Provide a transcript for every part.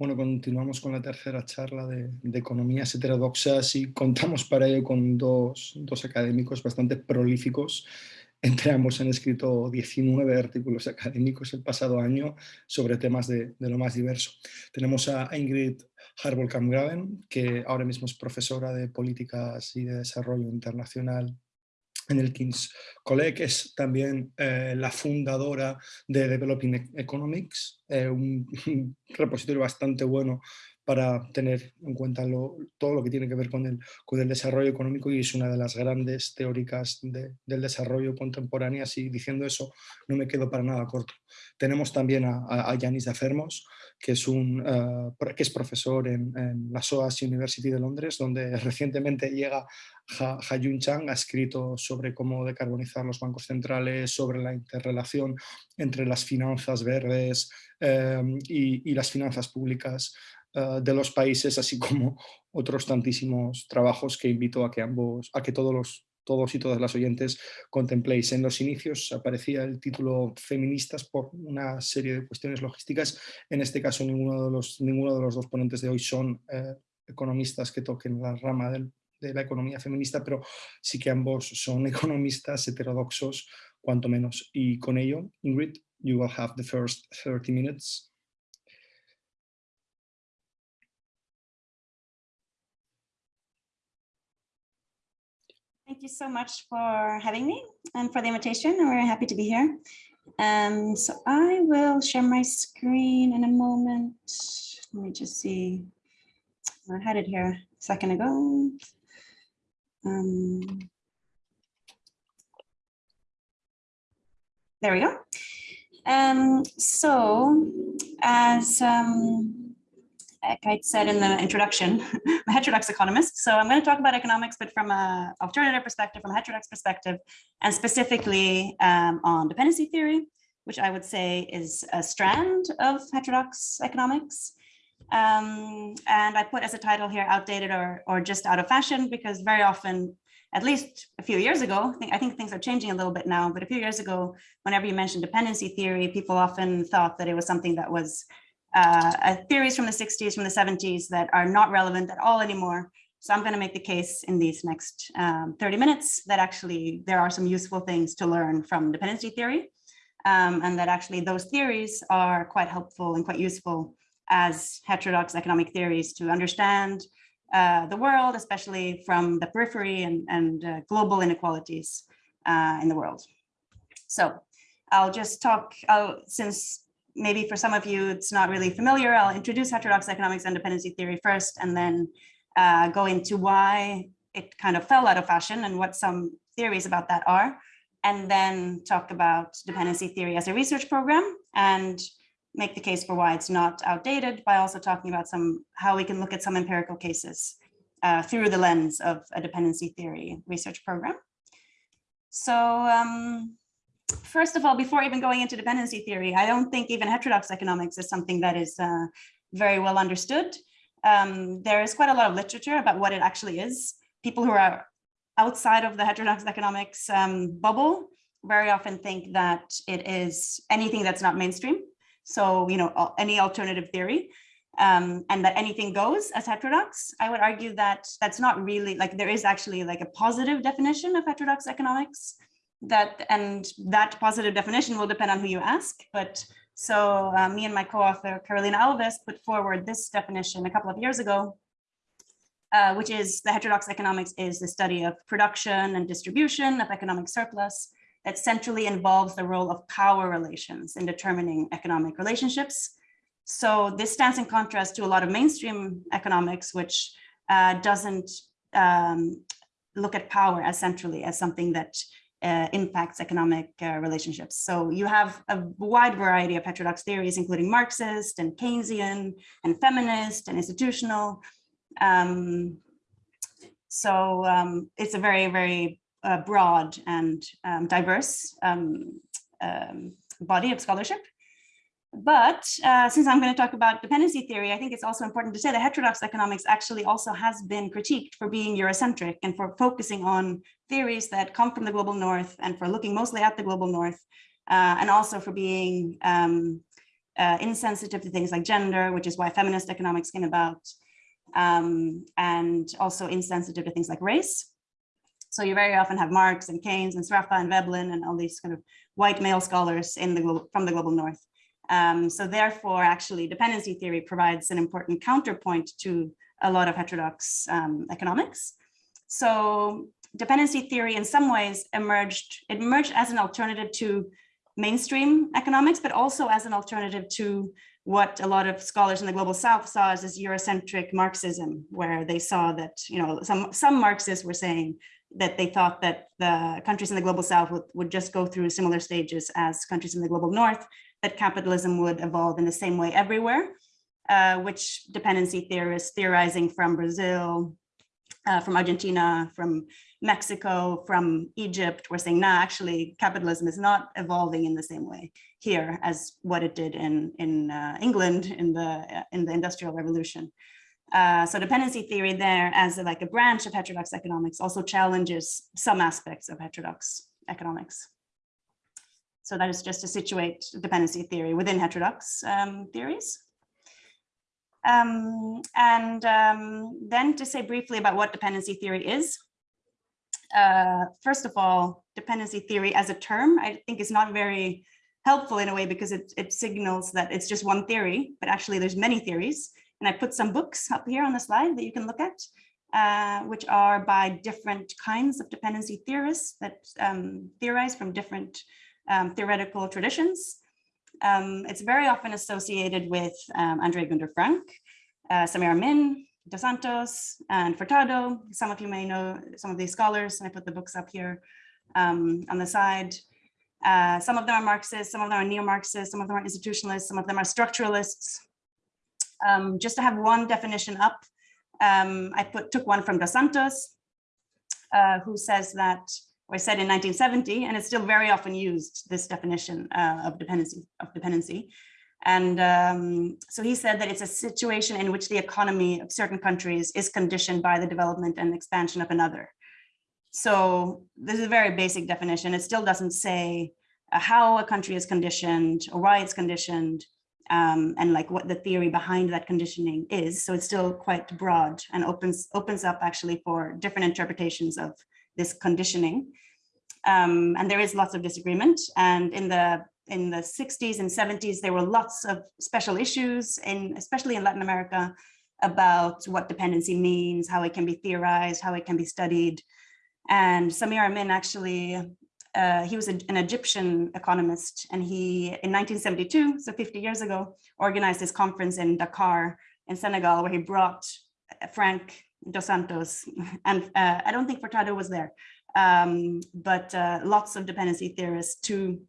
Bueno, continuamos con la tercera charla de, economías heterodoxas y contamos para ello con dos, académicos bastante prolíficos. Entre ambos han escrito 19 artículos académicos el pasado año sobre temas de, lo más diverso. Tenemos a Ingrid Harbolkamp-Graven, que ahora mismo es profesora de Políticas y de Desarrollo Internacional en el King's College, es también eh, la fundadora de Developing Economics, eh, un, repositorio bastante bueno para tener en cuenta todo lo que tiene que ver con el, desarrollo económico y es una de las grandes teóricas del desarrollo contemporáneo y diciendo eso no me quedo para nada corto. Tenemos también a, Yanis Afermos, que es, un, eh, que es profesor en, la SOAS University de Londres, donde recientemente llega Ha, Chang, ha escrito sobre cómo decarbonizar los bancos centrales, sobre la interrelación entre las finanzas verdes y, y las finanzas públicas eh, de los países, así como otros tantísimos trabajos que invito a que ambos, a que todos los todos y todas las oyentes contempléis. En los inicios aparecía el título feministas por una serie de cuestiones logísticas. En este caso ninguno de los, ninguno de los dos ponentes de hoy son eh, economistas que toquen la rama de la economía feminista, pero sí que ambos son economistas heterodoxos, cuanto menos. Y con ello, Ingrid, you will have the first 30 minutes. Thank you so much for having me and for the invitation. We're happy to be here. Um, so I will share my screen in a moment. Let me just see. I had it here a second ago. Um, there we go. Um, so as um, I said in the introduction, I'm a heterodox economist. So I'm going to talk about economics, but from an alternative perspective, from a heterodox perspective, and specifically um, on dependency theory, which I would say is a strand of heterodox economics. Um, and I put as a title here, outdated or, or just out of fashion, because very often, at least a few years ago, I think, I think things are changing a little bit now, but a few years ago, whenever you mentioned dependency theory, people often thought that it was something that was uh, uh, theories from the 60s, from the 70s that are not relevant at all anymore. So I'm going to make the case in these next um, 30 minutes that actually there are some useful things to learn from dependency theory um, and that actually those theories are quite helpful and quite useful as heterodox economic theories to understand uh, the world, especially from the periphery and, and uh, global inequalities uh, in the world. So I'll just talk, since maybe for some of you, it's not really familiar. I'll introduce heterodox economics and dependency theory first, and then uh, go into why it kind of fell out of fashion and what some theories about that are, and then talk about dependency theory as a research program and make the case for why it's not outdated by also talking about some how we can look at some empirical cases uh, through the lens of a dependency theory research program. So um, first of all, before even going into dependency theory, I don't think even heterodox economics is something that is uh, very well understood. Um, there is quite a lot of literature about what it actually is. People who are outside of the heterodox economics um, bubble very often think that it is anything that's not mainstream. So, you know, any alternative theory um, and that anything goes as heterodox. I would argue that that's not really like there is actually like a positive definition of heterodox economics that and that positive definition will depend on who you ask. But so uh, me and my co-author Carolina Alves put forward this definition a couple of years ago, uh, which is the heterodox economics is the study of production and distribution of economic surplus that centrally involves the role of power relations in determining economic relationships. So this stands in contrast to a lot of mainstream economics, which uh, doesn't um, look at power as centrally as something that uh, impacts economic uh, relationships. So you have a wide variety of heterodox theories, including Marxist and Keynesian and feminist and institutional. Um, so um, it's a very, very uh, broad and um, diverse um, um, body of scholarship. But uh, since I'm going to talk about dependency theory, I think it's also important to say that heterodox economics actually also has been critiqued for being Eurocentric and for focusing on theories that come from the global north and for looking mostly at the global north uh, and also for being um, uh, insensitive to things like gender, which is why feminist economics came about, um, and also insensitive to things like race. So you very often have Marx and Keynes and Sraffa and Veblen and all these kind of white male scholars in the from the global north. Um, so therefore, actually, dependency theory provides an important counterpoint to a lot of heterodox um, economics. So dependency theory in some ways emerged, it emerged as an alternative to mainstream economics, but also as an alternative to what a lot of scholars in the global south saw as this Eurocentric Marxism, where they saw that, you know, some, some Marxists were saying that they thought that the countries in the global south would, would just go through similar stages as countries in the global north, that capitalism would evolve in the same way everywhere, uh, which dependency theorists theorizing from Brazil, uh, from Argentina, from Mexico, from Egypt, were saying, nah, actually capitalism is not evolving in the same way here as what it did in, in uh, England in the, in the Industrial Revolution. Uh, so dependency theory there as a, like a branch of heterodox economics also challenges some aspects of heterodox economics. So that is just to situate dependency theory within heterodox um, theories. Um, and um, then to say briefly about what dependency theory is. Uh, first of all, dependency theory as a term, I think is not very helpful in a way because it, it signals that it's just one theory, but actually there's many theories. And I put some books up here on the slide that you can look at, uh, which are by different kinds of dependency theorists that um, theorize from different um, theoretical traditions. Um, it's very often associated with um, Andre Gunder Frank, uh, Samir Amin, Dos Santos, and Furtado. Some of you may know some of these scholars, and I put the books up here um, on the side. Uh, some of them are Marxists, some of them are neo-Marxists, some of them are institutionalists, some of them are structuralists. Um, just to have one definition up, um, I put took one from Dos Santos, uh, who says that or said in 1970, and it's still very often used, this definition uh, of dependency. Of dependency. And um, so he said that it's a situation in which the economy of certain countries is conditioned by the development and expansion of another. So this is a very basic definition. It still doesn't say uh, how a country is conditioned or why it's conditioned um, and like what the theory behind that conditioning is. So it's still quite broad and opens opens up actually for different interpretations of this conditioning. Um, and there is lots of disagreement. And in the in the 60s and 70s, there were lots of special issues, in, especially in Latin America, about what dependency means, how it can be theorized, how it can be studied. And Samir Amin actually, uh, he was a, an Egyptian economist, and he, in 1972, so 50 years ago, organized this conference in Dakar in Senegal, where he brought Frank Dos Santos, and uh, I don't think Furtado was there, um, but uh, lots of dependency theorists to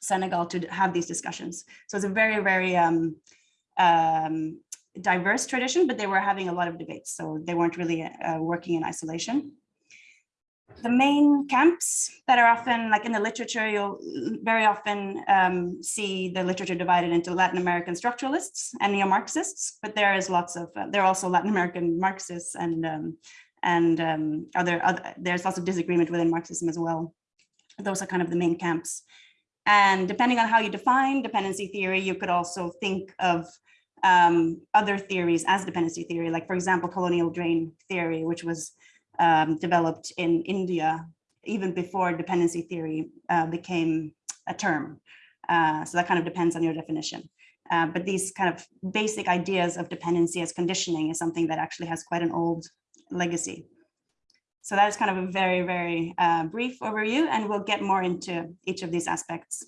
Senegal to have these discussions. So it's a very, very um, um, diverse tradition, but they were having a lot of debates, so they weren't really uh, working in isolation the main camps that are often like in the literature, you'll very often um, see the literature divided into Latin American structuralists and neo-Marxists, but there is lots of, uh, there are also Latin American Marxists and um, and um, other, other, there's lots of disagreement within Marxism as well. Those are kind of the main camps. And depending on how you define dependency theory, you could also think of um, other theories as dependency theory, like for example, colonial drain theory, which was um, developed in India even before dependency theory uh, became a term. Uh, so that kind of depends on your definition. Uh, but these kind of basic ideas of dependency as conditioning is something that actually has quite an old legacy. So that is kind of a very, very uh, brief overview, and we'll get more into each of these aspects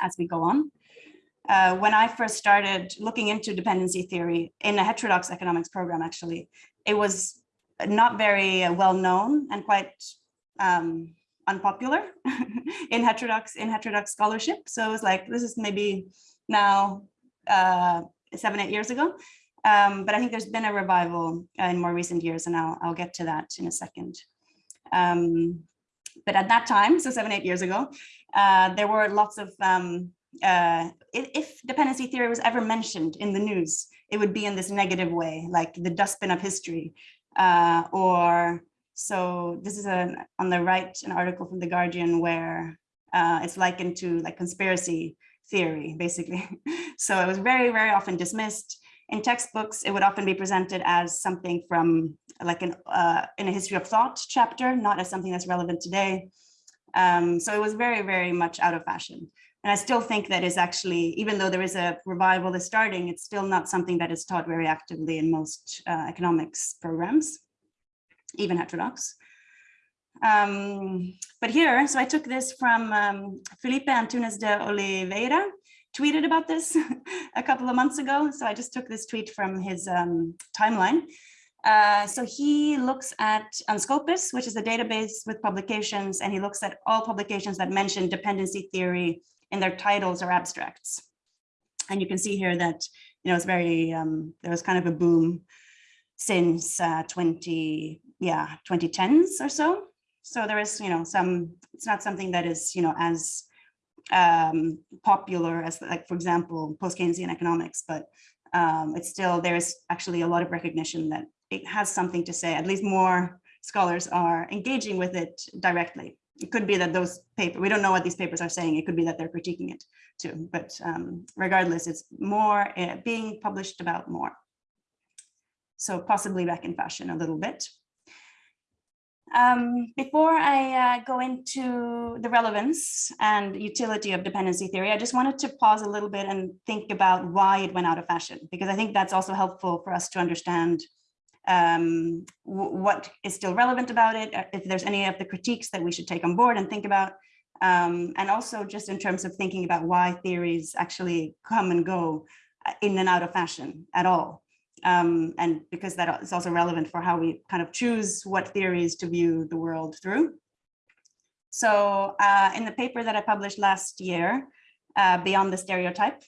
as we go on. Uh, when I first started looking into dependency theory in a heterodox economics program, actually, it was not very uh, well known and quite um, unpopular in heterodox in heterodox scholarship. So it was like this is maybe now uh, seven eight years ago, um, but I think there's been a revival in more recent years, and I'll I'll get to that in a second. Um, but at that time, so seven eight years ago, uh, there were lots of um, uh, if dependency theory was ever mentioned in the news, it would be in this negative way, like the dustbin of history, uh, or so this is an on the right, an article from The Guardian where uh, it's likened to like conspiracy theory, basically. So it was very, very often dismissed. In textbooks, it would often be presented as something from like an uh, in a history of thought chapter, not as something that's relevant today. Um, so it was very, very much out of fashion. And I still think that is actually, even though there is a revival that's starting, it's still not something that is taught very actively in most uh, economics programs, even heterodox. Um, but here, so I took this from um, Felipe Antunes de Oliveira, tweeted about this a couple of months ago. So I just took this tweet from his um, timeline. Uh, so he looks at Unscopus, which is a database with publications, and he looks at all publications that mention dependency theory in their titles or abstracts. And you can see here that, you know, it's very, um, there was kind of a boom since uh, 20, yeah, 2010s or so. So there is, you know, some, it's not something that is, you know, as um, popular as like, for example, post-Keynesian economics, but um, it's still, there's actually a lot of recognition that it has something to say, at least more scholars are engaging with it directly. It could be that those papers, we don't know what these papers are saying. It could be that they're critiquing it too, but um, regardless, it's more uh, being published about more. So possibly back in fashion a little bit. Um, before I uh, go into the relevance and utility of dependency theory, I just wanted to pause a little bit and think about why it went out of fashion, because I think that's also helpful for us to understand um, what is still relevant about it, uh, if there's any of the critiques that we should take on board and think about, um, and also just in terms of thinking about why theories actually come and go uh, in and out of fashion at all um, and because that is also relevant for how we kind of choose what theories to view the world through. So uh, in the paper that I published last year, uh, Beyond the Stereotype,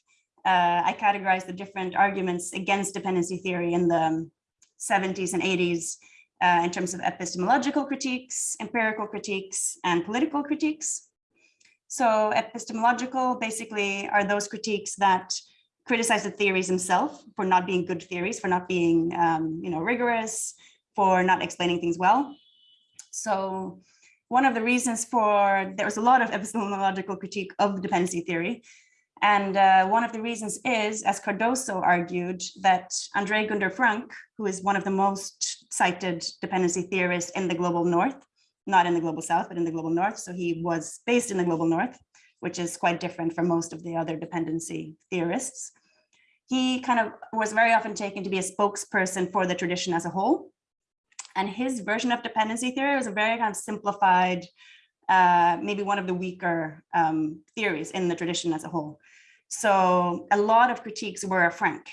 uh, I categorized the different arguments against dependency theory in the 70s and 80s uh, in terms of epistemological critiques, empirical critiques, and political critiques. So epistemological basically are those critiques that criticize the theories themselves for not being good theories, for not being, um, you know, rigorous, for not explaining things well. So one of the reasons for, there was a lot of epistemological critique of the dependency theory. And uh, one of the reasons is, as Cardoso argued, that Andre Gunder Frank, who is one of the most cited dependency theorists in the global north, not in the global south, but in the global north. So he was based in the global north which is quite different from most of the other dependency theorists. He kind of was very often taken to be a spokesperson for the tradition as a whole. And his version of dependency theory was a very kind of simplified, uh, maybe one of the weaker um, theories in the tradition as a whole. So a lot of critiques were Frank,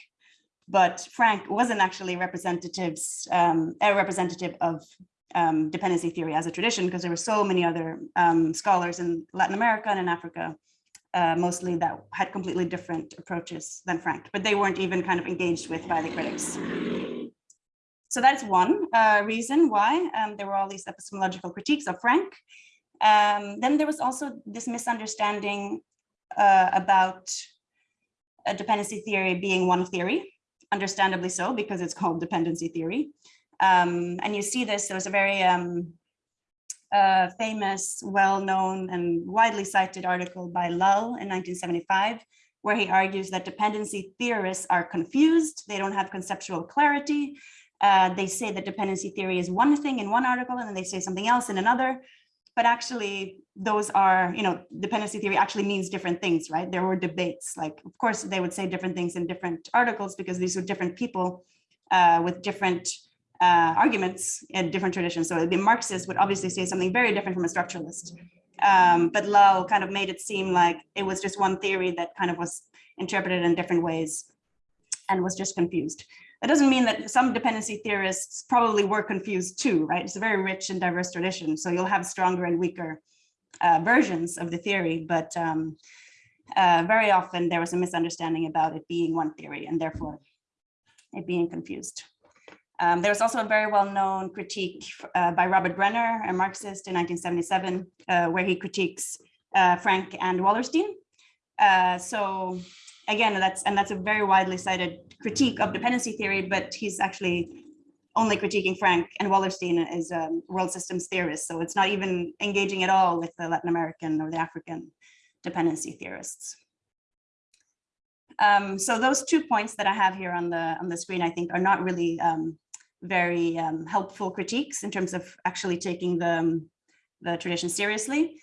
but Frank wasn't actually representatives, um, a representative of um, dependency theory as a tradition because there were so many other um, scholars in Latin America and in Africa, uh, mostly that had completely different approaches than Frank, but they weren't even kind of engaged with by the critics. So that's one uh, reason why um, there were all these epistemological critiques of Frank. Um, then there was also this misunderstanding uh, about a dependency theory being one theory, understandably so, because it's called dependency theory. Um, and you see this, there was a very um, uh, famous, well-known and widely cited article by Lall in 1975, where he argues that dependency theorists are confused, they don't have conceptual clarity. Uh, they say that dependency theory is one thing in one article and then they say something else in another. But actually, those are, you know, dependency theory actually means different things, right? There were debates, like, of course, they would say different things in different articles because these were different people uh, with different uh, arguments in different traditions. So the Marxist would obviously say something very different from a structuralist. Um, but Lall kind of made it seem like it was just one theory that kind of was interpreted in different ways and was just confused. That doesn't mean that some dependency theorists probably were confused too, right? It's a very rich and diverse tradition. So you'll have stronger and weaker uh, versions of the theory, but um, uh, very often there was a misunderstanding about it being one theory and therefore it being confused. Um, there was also a very well-known critique uh, by Robert Brenner, a Marxist in 1977, uh, where he critiques uh, Frank and Wallerstein. Uh, so again, that's and that's a very widely cited critique of dependency theory, but he's actually only critiquing Frank and Wallerstein is a world systems theorist. So it's not even engaging at all with the Latin American or the African dependency theorists. Um, so those two points that I have here on the on the screen, I think, are not really um, very um, helpful critiques in terms of actually taking the, um, the tradition seriously.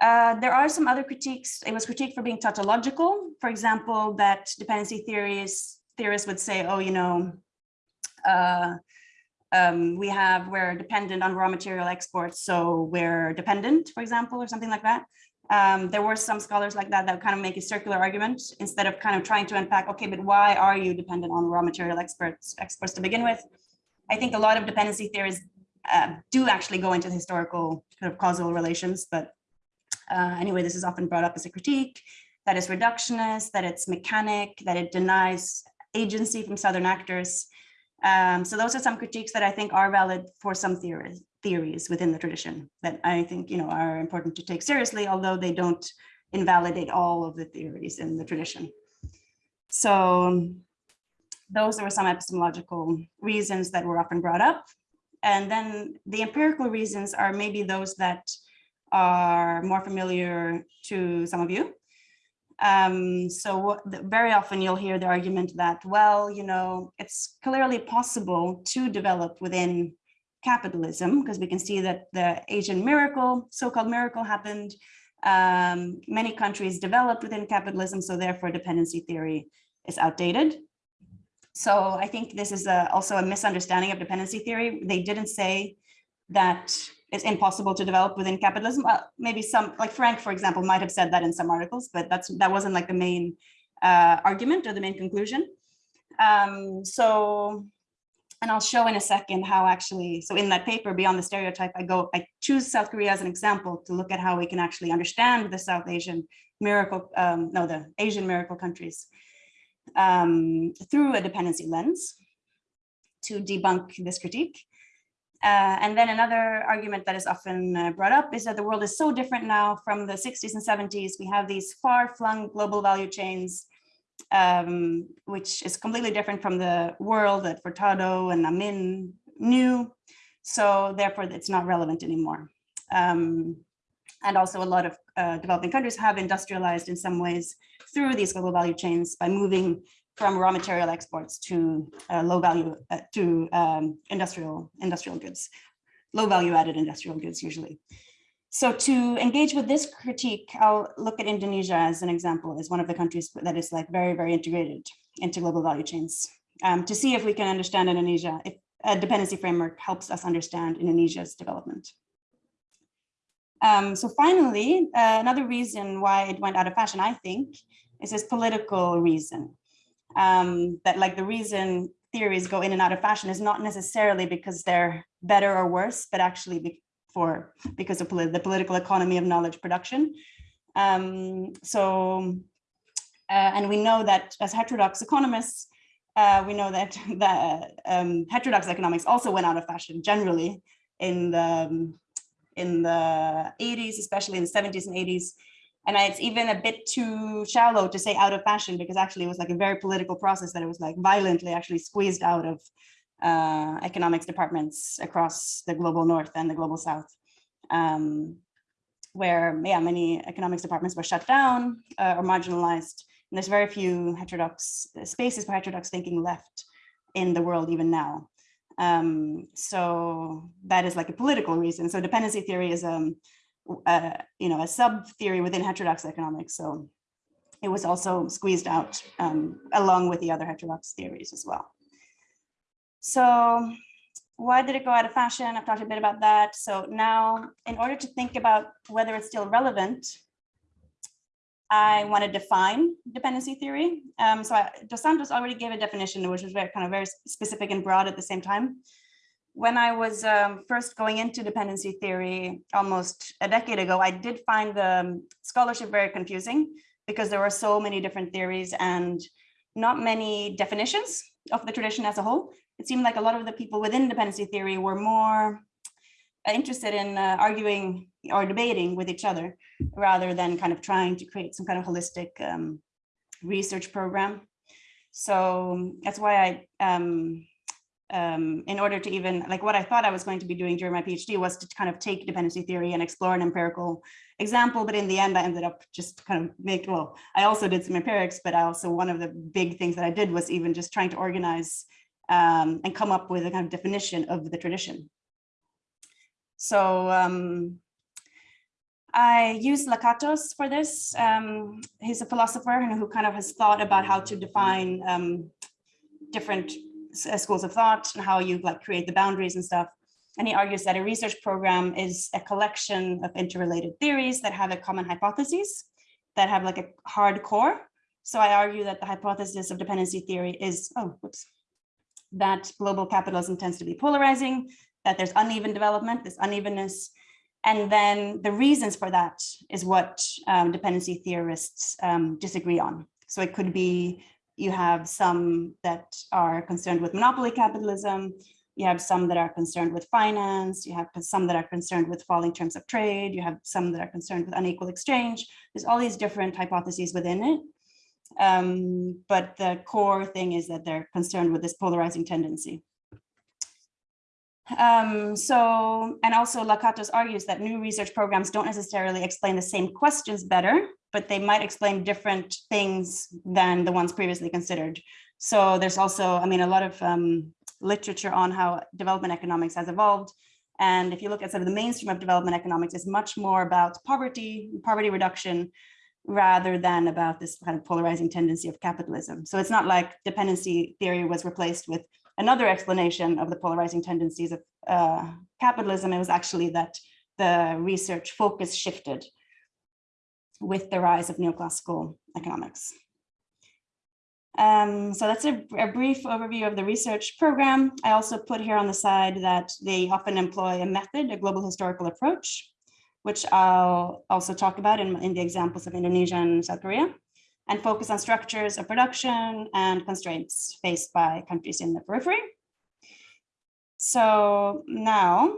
Uh, there are some other critiques. It was critiqued for being tautological. For example, that dependency theories theorists would say, oh, you know, uh, um, we have, we're dependent on raw material exports, so we're dependent, for example, or something like that. Um, there were some scholars like that that kind of make a circular argument instead of kind of trying to unpack, okay, but why are you dependent on raw material exports, exports to begin with? I think a lot of dependency theories uh, do actually go into historical kind of causal relations, but uh, anyway, this is often brought up as a critique, that it's reductionist, that it's mechanic, that it denies agency from Southern actors. Um, so those are some critiques that I think are valid for some theories, theories within the tradition that I think you know are important to take seriously, although they don't invalidate all of the theories in the tradition. So those were some epistemological reasons that were often brought up. And then the empirical reasons are maybe those that are more familiar to some of you. Um, so very often you'll hear the argument that, well, you know, it's clearly possible to develop within capitalism because we can see that the Asian miracle, so-called miracle happened. Um, many countries developed within capitalism, so therefore dependency theory is outdated. So I think this is a, also a misunderstanding of dependency theory. They didn't say that it's impossible to develop within capitalism. Well, maybe some, like Frank, for example, might have said that in some articles, but that's that wasn't like the main uh, argument or the main conclusion. Um, so, and I'll show in a second how actually, so in that paper, Beyond the Stereotype, I go, I choose South Korea as an example to look at how we can actually understand the South Asian miracle, um, no, the Asian miracle countries um, through a dependency lens to debunk this critique. Uh, and then another argument that is often uh, brought up is that the world is so different now from the 60s and 70s. We have these far-flung global value chains, um, which is completely different from the world that Furtado and Amin knew. So therefore, it's not relevant anymore. Um, and also a lot of uh, developing countries have industrialized in some ways through these global value chains by moving from raw material exports to uh, low value uh, to um, industrial industrial goods, low value added industrial goods usually. So to engage with this critique, I'll look at Indonesia as an example, as one of the countries that is like very, very integrated into global value chains um, to see if we can understand Indonesia, if a dependency framework helps us understand Indonesia's development. Um, so finally, uh, another reason why it went out of fashion, I think, is this political reason. Um, that like the reason theories go in and out of fashion is not necessarily because they're better or worse, but actually be for because of polit the political economy of knowledge production. Um, so, uh, and we know that as heterodox economists, uh, we know that the um, heterodox economics also went out of fashion generally in the um, in the 80s, especially in the 70s and 80s. And it's even a bit too shallow to say out of fashion because actually it was like a very political process that it was like violently actually squeezed out of uh, economics departments across the global north and the global south. Um, where yeah, many economics departments were shut down uh, or marginalized. And there's very few heterodox spaces for heterodox thinking left in the world even now. Um, so that is like a political reason. So dependency theory is um, uh, you know, a sub theory within heterodox economics. So it was also squeezed out um, along with the other heterodox theories as well. So why did it go out of fashion? I've talked a bit about that. So now in order to think about whether it's still relevant, I want to define dependency theory. Um, so I, Dos Santos already gave a definition, which was very kind of very specific and broad at the same time. When I was um, first going into dependency theory almost a decade ago, I did find the scholarship very confusing because there were so many different theories and not many definitions of the tradition as a whole. It seemed like a lot of the people within dependency theory were more interested in uh, arguing or debating with each other rather than kind of trying to create some kind of holistic um, research program. So that's why I, um, um, in order to even like what I thought I was going to be doing during my PhD was to kind of take dependency theory and explore an empirical example, but in the end, I ended up just kind of make, well, I also did some empirics, but I also, one of the big things that I did was even just trying to organize um, and come up with a kind of definition of the tradition. So um, I use Lakatos for this. Um, he's a philosopher who kind of has thought about how to define um, different schools of thought and how you like create the boundaries and stuff. And he argues that a research program is a collection of interrelated theories that have a common hypothesis that have like a hard core. So I argue that the hypothesis of dependency theory is, oh, whoops, that global capitalism tends to be polarizing, that there's uneven development, this unevenness, and then the reasons for that is what um, dependency theorists um, disagree on. So it could be you have some that are concerned with monopoly capitalism, you have some that are concerned with finance, you have some that are concerned with falling terms of trade, you have some that are concerned with unequal exchange. There's all these different hypotheses within it. Um, but the core thing is that they're concerned with this polarizing tendency. Um, so, and also Lakatos argues that new research programs don't necessarily explain the same questions better, but they might explain different things than the ones previously considered. So there's also, I mean, a lot of um, literature on how development economics has evolved. And if you look at sort of the mainstream of development economics, it's much more about poverty, poverty reduction, rather than about this kind of polarizing tendency of capitalism. So it's not like dependency theory was replaced with another explanation of the polarizing tendencies of uh, capitalism. It was actually that the research focus shifted with the rise of neoclassical economics. Um, so that's a, a, brief overview of the research program. I also put here on the side that they often employ a method, a global historical approach, which I'll also talk about in, in the examples of Indonesia and South Korea, and focus on structures of production and constraints faced by countries in the periphery. So now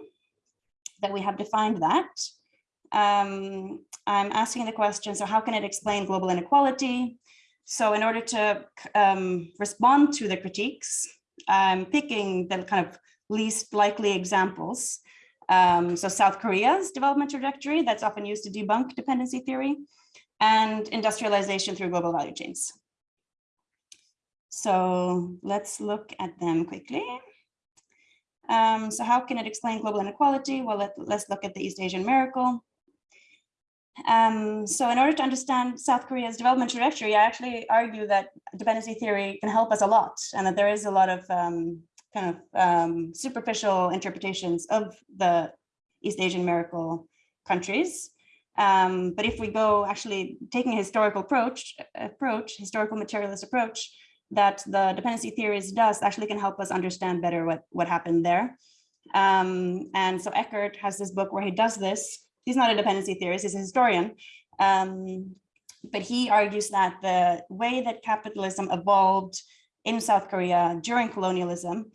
that we have defined that, um, I'm asking the question, so how can it explain global inequality? So in order to um, respond to the critiques, I'm picking the kind of least likely examples. Um, so South Korea's development trajectory, that's often used to debunk dependency theory, and industrialization through global value chains. So let's look at them quickly. Um, so how can it explain global inequality? Well, let, us look at the East Asian miracle. Um, so in order to understand South Korea's development trajectory, I actually argue that dependency theory can help us a lot and that there is a lot of um, kind of um, superficial interpretations of the East Asian miracle countries. Um, but if we go actually taking a historical approach, approach, historical materialist approach, that the dependency theories does actually can help us understand better what, what happened there. Um, and so Eckert has this book where he does this he's not a dependency theorist, he's a historian. Um, but he argues that the way that capitalism evolved in South Korea during colonialism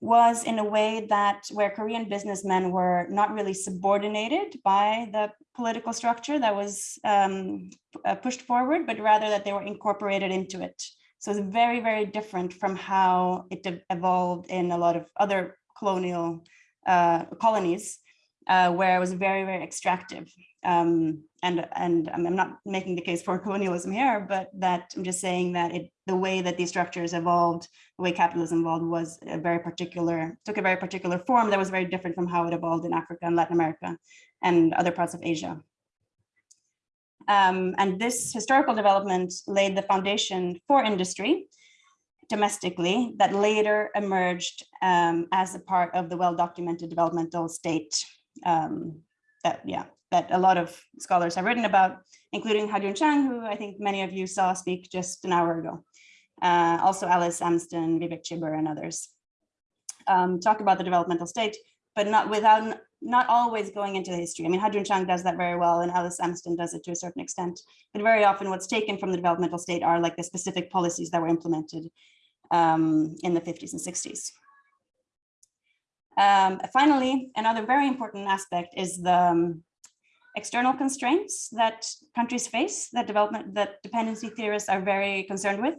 was in a way that where Korean businessmen were not really subordinated by the political structure that was um, uh, pushed forward, but rather that they were incorporated into it. So it's very, very different from how it evolved in a lot of other colonial uh, colonies uh, where it was very, very extractive. Um, and and I'm not making the case for colonialism here, but that I'm just saying that it, the way that these structures evolved, the way capitalism evolved was a very particular, took a very particular form that was very different from how it evolved in Africa and Latin America and other parts of Asia. Um, and this historical development laid the foundation for industry domestically that later emerged um, as a part of the well-documented developmental state um, that, yeah, that a lot of scholars have written about, including Ha-Joon Chang, who I think many of you saw speak just an hour ago. Uh, also Alice Amsden, Vivek Chibber, and others. Um, talk about the developmental state, but not without not always going into the history. I mean, Ha-Joon Chang does that very well, and Alice Amsden does it to a certain extent. But very often, what's taken from the developmental state are like the specific policies that were implemented um, in the 50s and 60s. Um, finally, another very important aspect is the um, external constraints that countries face that development that dependency theorists are very concerned with.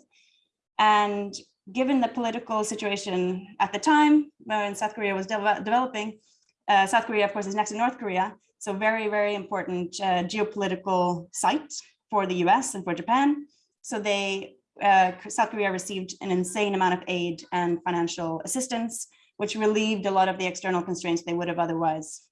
And given the political situation at the time when South Korea was de developing, uh, South Korea, of course, is next to North Korea, So very, very important uh, geopolitical site for the US and for Japan. So they, uh, South Korea received an insane amount of aid and financial assistance, which relieved a lot of the external constraints they would have otherwise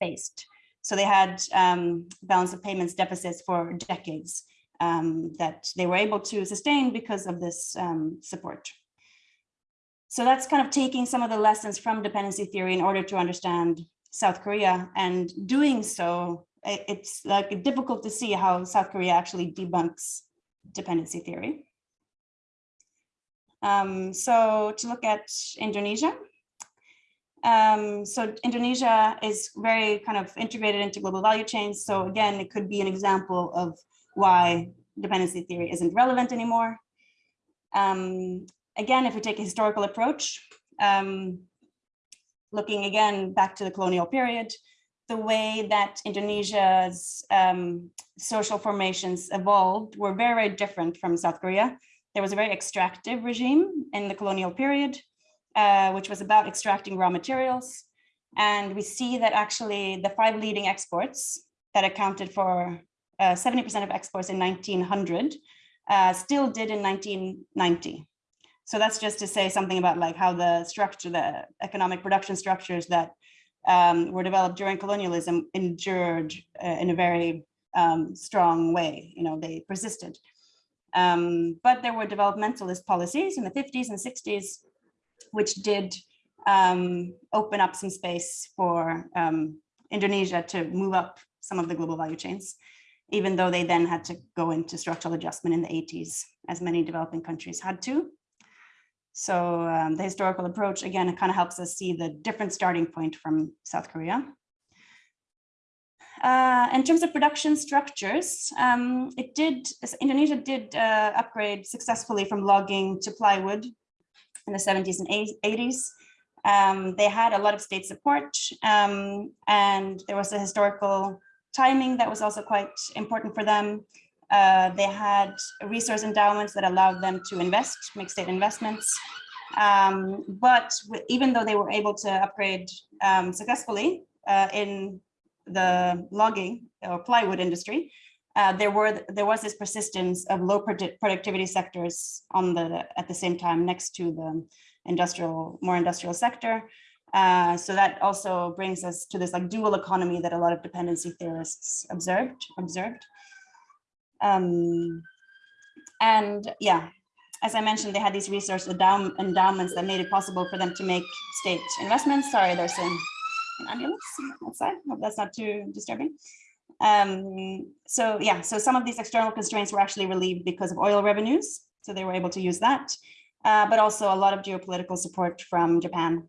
faced. So they had um, balance of payments deficits for decades um, that they were able to sustain because of this um, support. So that's kind of taking some of the lessons from dependency theory in order to understand South Korea and doing so, it's like difficult to see how South Korea actually debunks dependency theory. Um, so to look at Indonesia. Um, so Indonesia is very kind of integrated into global value chains. So again, it could be an example of why dependency theory isn't relevant anymore. Um, again, if we take a historical approach, um, looking again back to the colonial period, the way that Indonesia's um, social formations evolved were very, very different from South Korea. There was a very extractive regime in the colonial period, uh, which was about extracting raw materials. And we see that actually the five leading exports that accounted for 70% uh, of exports in 1900 uh, still did in 1990. So that's just to say something about like how the structure, the economic production structures that um, were developed during colonialism endured uh, in a very um, strong way. You know, they persisted. Um, but there were developmentalist policies in the 50s and 60s, which did um, open up some space for um, Indonesia to move up some of the global value chains, even though they then had to go into structural adjustment in the 80s, as many developing countries had to. So um, the historical approach, again, it kind of helps us see the different starting point from South Korea. Uh, in terms of production structures, um, it did, Indonesia did uh, upgrade successfully from logging to plywood in the 70s and 80s. Um, they had a lot of state support um, and there was a historical timing that was also quite important for them. Uh, they had resource endowments that allowed them to invest, make state investments. Um, but even though they were able to upgrade um, successfully uh, in the logging or plywood industry, uh, there were there was this persistence of low productivity sectors on the at the same time next to the industrial more industrial sector. Uh, so that also brings us to this like dual economy that a lot of dependency theorists observed observed. Um, and yeah, as I mentioned, they had these resource endow endowments that made it possible for them to make state investments. Sorry, there's an, an ambulance outside. Hope that's not too disturbing. Um, so yeah, so some of these external constraints were actually relieved because of oil revenues. So they were able to use that, uh, but also a lot of geopolitical support from Japan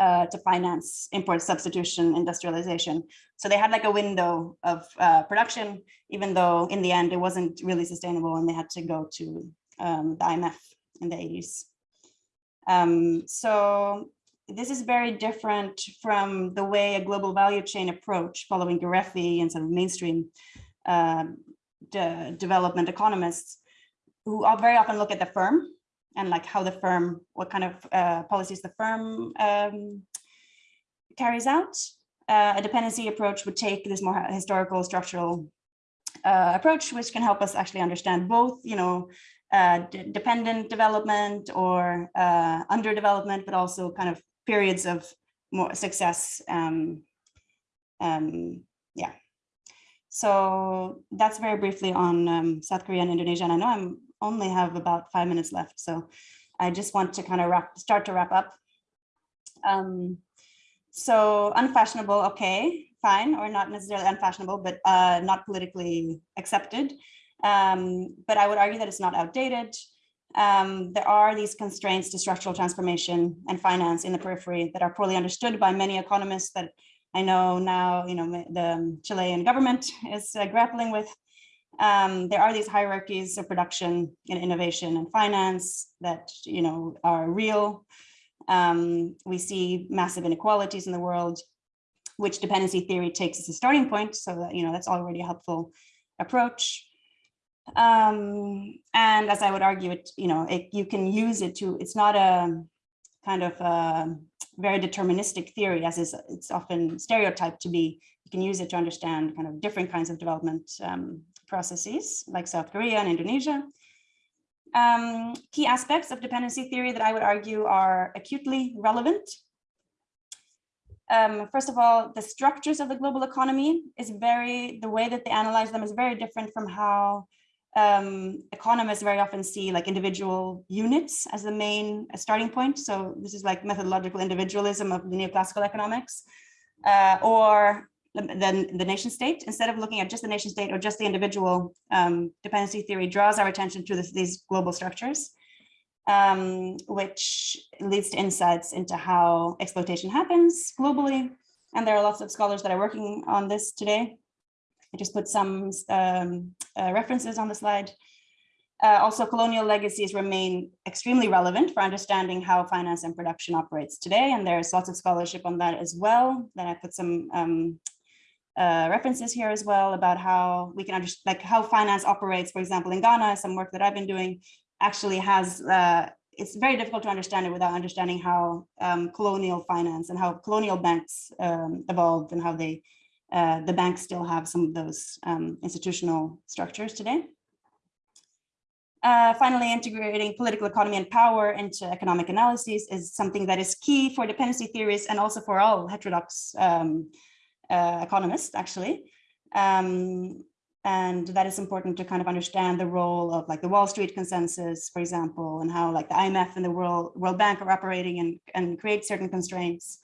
uh, to finance import substitution industrialization. So they had like a window of uh, production, even though in the end it wasn't really sustainable and they had to go to um, the IMF in the 80s. Um, so this is very different from the way a global value chain approach following Gereffi and some mainstream uh, de development economists who very often look at the firm and like how the firm, what kind of uh, policies the firm um, carries out. Uh, a dependency approach would take this more historical structural uh, approach, which can help us actually understand both, you know, uh, dependent development or uh, underdevelopment, but also kind of periods of more success. Um, um, yeah. So that's very briefly on um, South Korea and Indonesia. And I know I'm only have about five minutes left. So I just want to kind of wrap, start to wrap up. Um, so unfashionable, okay, fine, or not necessarily unfashionable, but uh, not politically accepted. Um, but I would argue that it's not outdated. Um, there are these constraints to structural transformation and finance in the periphery that are poorly understood by many economists that I know now, you know, the Chilean government is uh, grappling with um, there are these hierarchies of production and innovation and finance that you know are real. Um, we see massive inequalities in the world, which dependency theory takes as a starting point. So that, you know that's already a helpful approach. Um, and as I would argue, it you know it, you can use it to. It's not a kind of a very deterministic theory, as is it's often stereotyped to be. You can use it to understand kind of different kinds of development um, processes, like South Korea and Indonesia. Um, key aspects of dependency theory that I would argue are acutely relevant. Um, first of all, the structures of the global economy is very, the way that they analyze them is very different from how um, economists very often see like individual units as the main starting point. So this is like methodological individualism of the neoclassical economics uh, or then the nation state. Instead of looking at just the nation state or just the individual, um, dependency theory draws our attention to this, these global structures, um, which leads to insights into how exploitation happens globally. And there are lots of scholars that are working on this today. I just put some um, uh, references on the slide. Uh, also, colonial legacies remain extremely relevant for understanding how finance and production operates today. And there's lots of scholarship on that as well. Then I put some um, uh, references here as well about how we can understand, like how finance operates, for example, in Ghana, some work that I've been doing actually has, uh, it's very difficult to understand it without understanding how um, colonial finance and how colonial banks um, evolved and how they uh, the banks still have some of those um, institutional structures today. Uh, finally, integrating political economy and power into economic analyses is something that is key for dependency theories and also for all heterodox um, uh, economists, actually. Um, and that is important to kind of understand the role of like the Wall Street consensus, for example, and how like the IMF and the World, World Bank are operating and, and create certain constraints.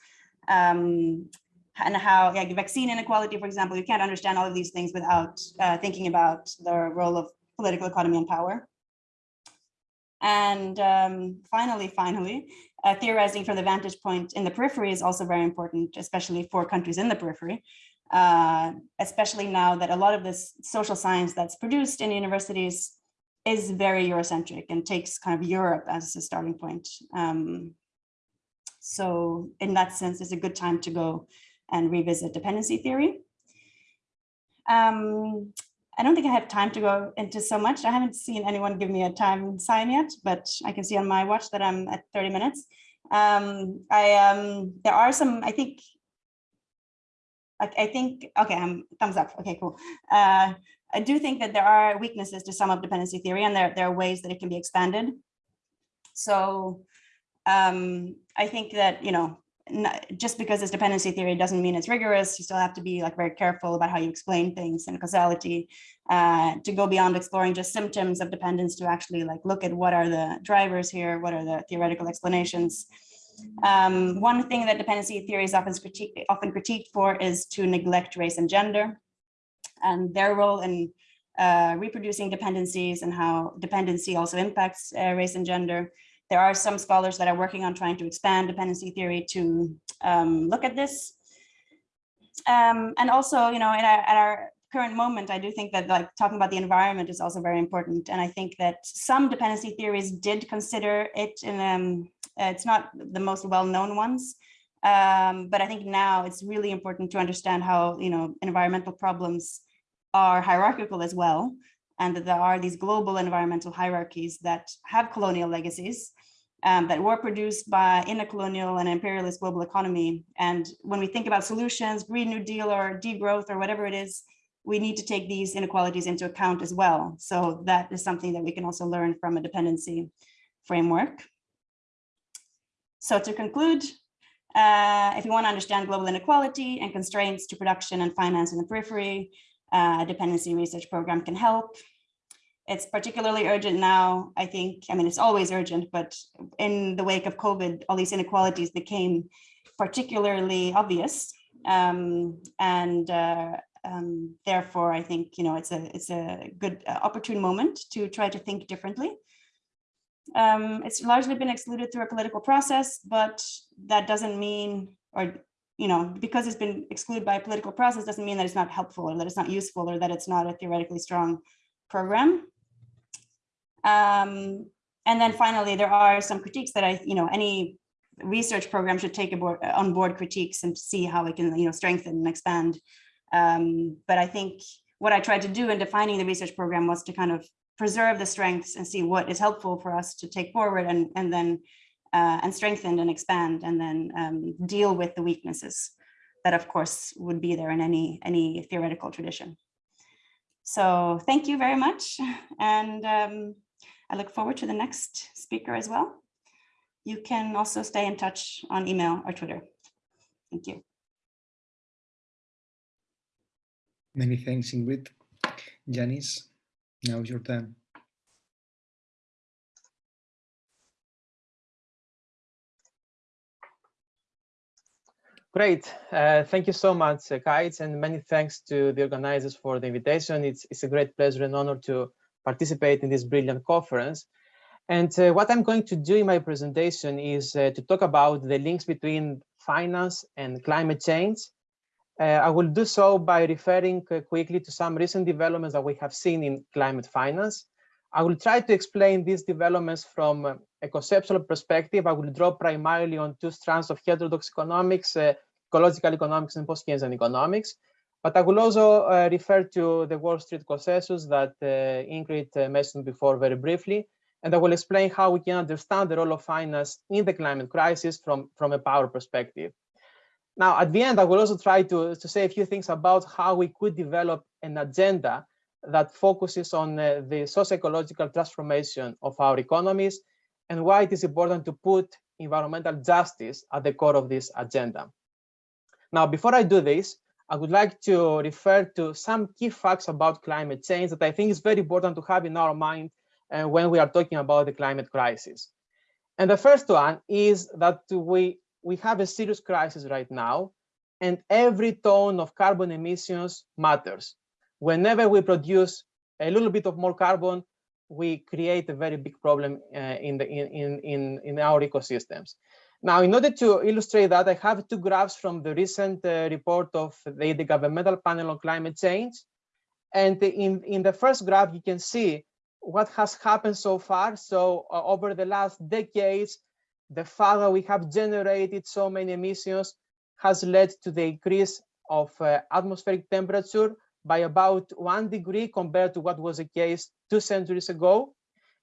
Um, and how like vaccine inequality, for example, you can't understand all of these things without uh, thinking about the role of political economy and power. And um, finally, finally, uh, theorizing from the vantage point in the periphery is also very important, especially for countries in the periphery, uh, especially now that a lot of this social science that's produced in universities is very Eurocentric and takes kind of Europe as a starting point. Um, so in that sense, it's a good time to go and revisit dependency theory. Um, I don't think I have time to go into so much. I haven't seen anyone give me a time sign yet, but I can see on my watch that I'm at 30 minutes. Um, I um, there are some, I think, I, I think, okay, I'm thumbs up. Okay, cool. Uh, I do think that there are weaknesses to some of dependency theory and there, there are ways that it can be expanded. So um, I think that, you know, just because it's dependency theory doesn't mean it's rigorous. You still have to be like very careful about how you explain things and causality uh, to go beyond exploring just symptoms of dependence to actually like look at what are the drivers here, what are the theoretical explanations. Um, one thing that dependency theory is often, critique, often critiqued for is to neglect race and gender and their role in uh, reproducing dependencies and how dependency also impacts uh, race and gender there are some scholars that are working on trying to expand dependency theory to um, look at this. Um, and also, you know, in our, at our current moment, I do think that like talking about the environment is also very important. And I think that some dependency theories did consider it in, um, it's not the most well-known ones, um, but I think now it's really important to understand how, you know, environmental problems are hierarchical as well and that there are these global environmental hierarchies that have colonial legacies um, that were produced by in a colonial and imperialist global economy. And when we think about solutions, Green New Deal or degrowth or whatever it is, we need to take these inequalities into account as well. So that is something that we can also learn from a dependency framework. So to conclude, uh, if you want to understand global inequality and constraints to production and finance in the periphery, uh, a dependency research program can help. It's particularly urgent now, I think, I mean, it's always urgent, but in the wake of COVID, all these inequalities became particularly obvious. Um, and uh, um, therefore, I think, you know, it's a, it's a good uh, opportune moment to try to think differently. Um, it's largely been excluded through a political process, but that doesn't mean, or you know, because it's been excluded by a political process doesn't mean that it's not helpful or that it's not useful or that it's not a theoretically strong program. Um, and then finally, there are some critiques that I, you know, any research program should take aboard, on board critiques and see how it can, you know, strengthen and expand. Um, but I think what I tried to do in defining the research program was to kind of preserve the strengths and see what is helpful for us to take forward and, and then uh, and strengthen and expand and then um, deal with the weaknesses that of course would be there in any, any theoretical tradition. So thank you very much. And um, I look forward to the next speaker as well. You can also stay in touch on email or Twitter. Thank you. Many thanks, Ingrid. Yannis, now is your turn. Great. Uh, thank you so much, uh, Kites, and many thanks to the organizers for the invitation. It's, it's a great pleasure and honor to participate in this brilliant conference. And uh, what I'm going to do in my presentation is uh, to talk about the links between finance and climate change. Uh, I will do so by referring uh, quickly to some recent developments that we have seen in climate finance. I will try to explain these developments from a conceptual perspective. I will draw primarily on two strands of heterodox economics, uh, ecological economics and post-Keynesian economics. But I will also uh, refer to the Wall Street consensus that uh, Ingrid uh, mentioned before very briefly. And I will explain how we can understand the role of finance in the climate crisis from, from a power perspective. Now, at the end, I will also try to, to say a few things about how we could develop an agenda that focuses on uh, the socio-ecological transformation of our economies and why it is important to put environmental justice at the core of this agenda. Now, before I do this, I would like to refer to some key facts about climate change that I think is very important to have in our mind uh, when we are talking about the climate crisis. And the first one is that we, we have a serious crisis right now, and every ton of carbon emissions matters. Whenever we produce a little bit of more carbon, we create a very big problem uh, in, the, in, in, in our ecosystems. Now, in order to illustrate that, I have two graphs from the recent uh, report of the, the Governmental Panel on Climate Change. And in, in the first graph, you can see what has happened so far. So uh, over the last decades, the fact that we have generated so many emissions has led to the increase of uh, atmospheric temperature by about one degree compared to what was the case two centuries ago.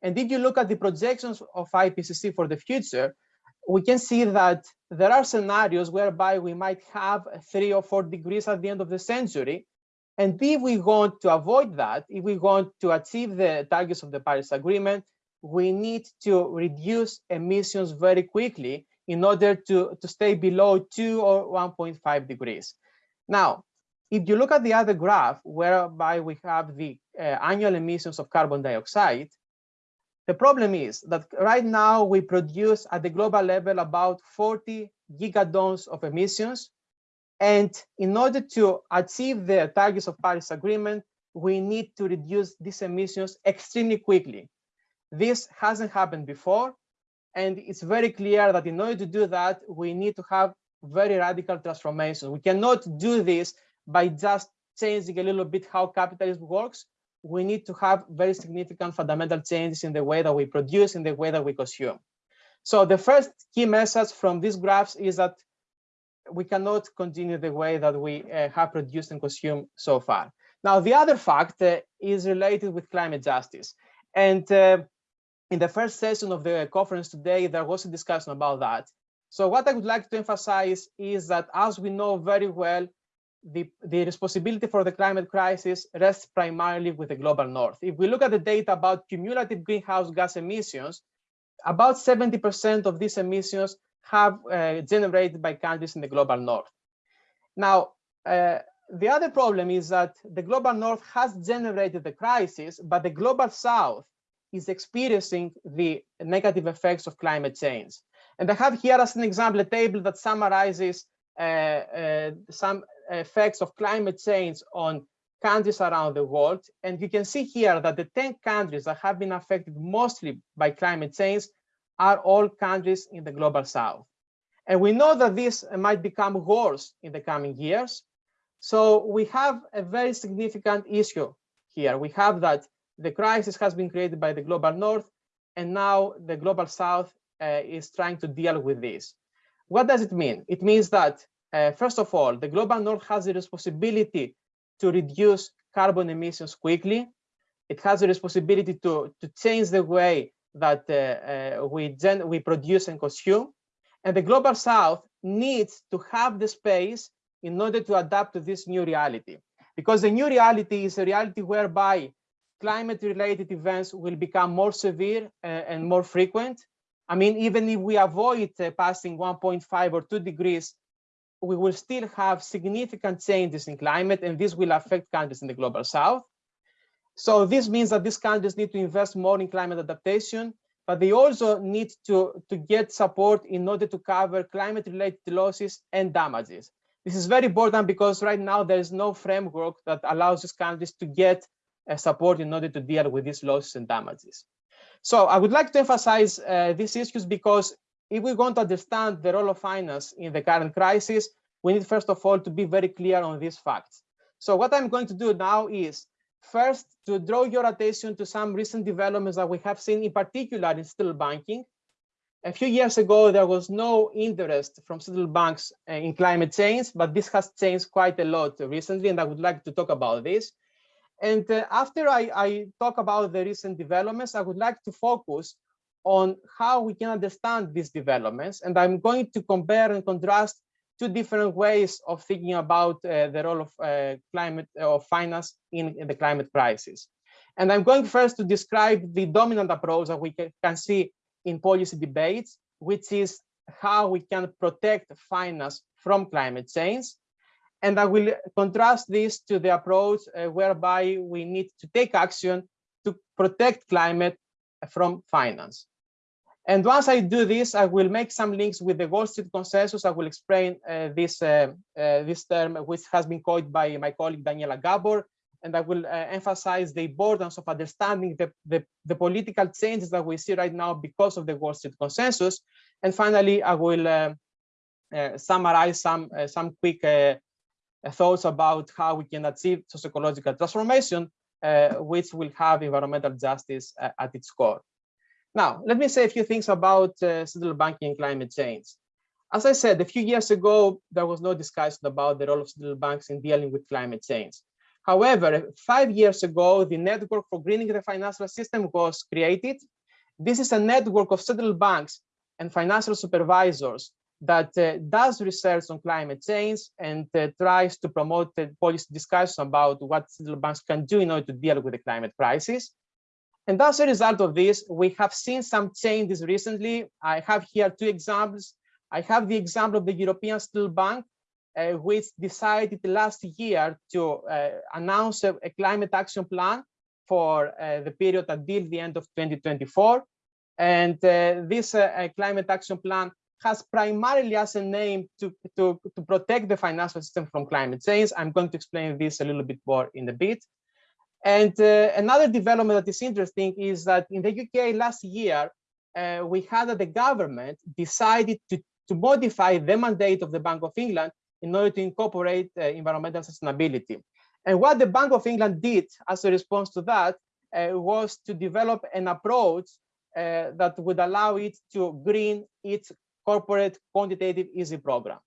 And if you look at the projections of IPCC for the future, we can see that there are scenarios whereby we might have three or four degrees at the end of the century. And if we want to avoid that, if we want to achieve the targets of the Paris Agreement, we need to reduce emissions very quickly in order to, to stay below 2 or 1.5 degrees. Now, if you look at the other graph, whereby we have the uh, annual emissions of carbon dioxide, the problem is that right now we produce at the global level about 40 gigatons of emissions. And in order to achieve the targets of Paris Agreement, we need to reduce these emissions extremely quickly. This hasn't happened before. And it's very clear that in order to do that, we need to have very radical transformation. We cannot do this by just changing a little bit how capitalism works, we need to have very significant fundamental changes in the way that we produce, in the way that we consume. So the first key message from these graphs is that we cannot continue the way that we uh, have produced and consumed so far. Now, the other fact uh, is related with climate justice. And uh, in the first session of the conference today, there was a discussion about that. So what I would like to emphasize is that as we know very well, the, the responsibility for the climate crisis rests primarily with the global north. If we look at the data about cumulative greenhouse gas emissions, about 70% of these emissions have uh, generated by countries in the global north. Now, uh, the other problem is that the global north has generated the crisis, but the global south is experiencing the negative effects of climate change. And I have here as an example a table that summarizes uh, uh, some effects of climate change on countries around the world. And you can see here that the 10 countries that have been affected mostly by climate change are all countries in the global south. And we know that this might become worse in the coming years. So we have a very significant issue here. We have that the crisis has been created by the global north, and now the global south uh, is trying to deal with this. What does it mean? It means that uh, first of all, the global north has the responsibility to reduce carbon emissions quickly. It has the responsibility to, to change the way that uh, uh, we, gen we produce and consume. And the global south needs to have the space in order to adapt to this new reality. Because the new reality is a reality whereby climate related events will become more severe uh, and more frequent. I mean, even if we avoid uh, passing 1.5 or 2 degrees, we will still have significant changes in climate, and this will affect countries in the global south. So this means that these countries need to invest more in climate adaptation, but they also need to, to get support in order to cover climate related losses and damages. This is very important because right now there is no framework that allows these countries to get uh, support in order to deal with these losses and damages. So I would like to emphasize uh, these issues because if we want to understand the role of finance in the current crisis, we need first of all to be very clear on these facts. So what I'm going to do now is first to draw your attention to some recent developments that we have seen in particular in central banking. A few years ago, there was no interest from central banks uh, in climate change, but this has changed quite a lot recently, and I would like to talk about this. And uh, after I, I, talk about the recent developments, I would like to focus on how we can understand these developments. And I'm going to compare and contrast two different ways of thinking about uh, the role of uh, climate or finance in, in, the climate crisis. And I'm going first to describe the dominant approach that we can, can see in policy debates, which is how we can protect finance from climate change. And I will contrast this to the approach uh, whereby we need to take action to protect climate from finance. And once I do this, I will make some links with the Wall Street consensus. I will explain uh, this, uh, uh, this term, which has been coined by my colleague Daniela Gabor. And I will uh, emphasize the importance of understanding the, the, the, political changes that we see right now because of the Wall Street consensus. And finally, I will uh, uh, summarize some, some quick thoughts about how we can achieve socio-ecological transformation, which will have environmental justice at its core. Now, let me say a few things about uh, central banking and climate change. As I said, a few years ago, there was no discussion about the role of central banks in dealing with climate change. However, five years ago, the Network for Greening the Financial System was created. This is a network of central banks and financial supervisors that uh, does research on climate change and uh, tries to promote the policy discussion about what central banks can do in order to deal with the climate crisis. And as a result of this, we have seen some changes recently. I have here two examples. I have the example of the European Central Bank, uh, which decided last year to uh, announce a, a, climate action plan for uh, the period until the end of 2024. And uh, this uh, climate action plan has primarily as an aim to, to, to protect the financial system from climate change. I'm going to explain this a little bit more in a bit. And uh, another development that is interesting is that in the UK last year, uh, we had that the government decided to, to modify the mandate of the Bank of England in order to incorporate uh, environmental sustainability. And what the Bank of England did as a response to that uh, was to develop an approach uh, that would allow it to green its corporate quantitative easing program.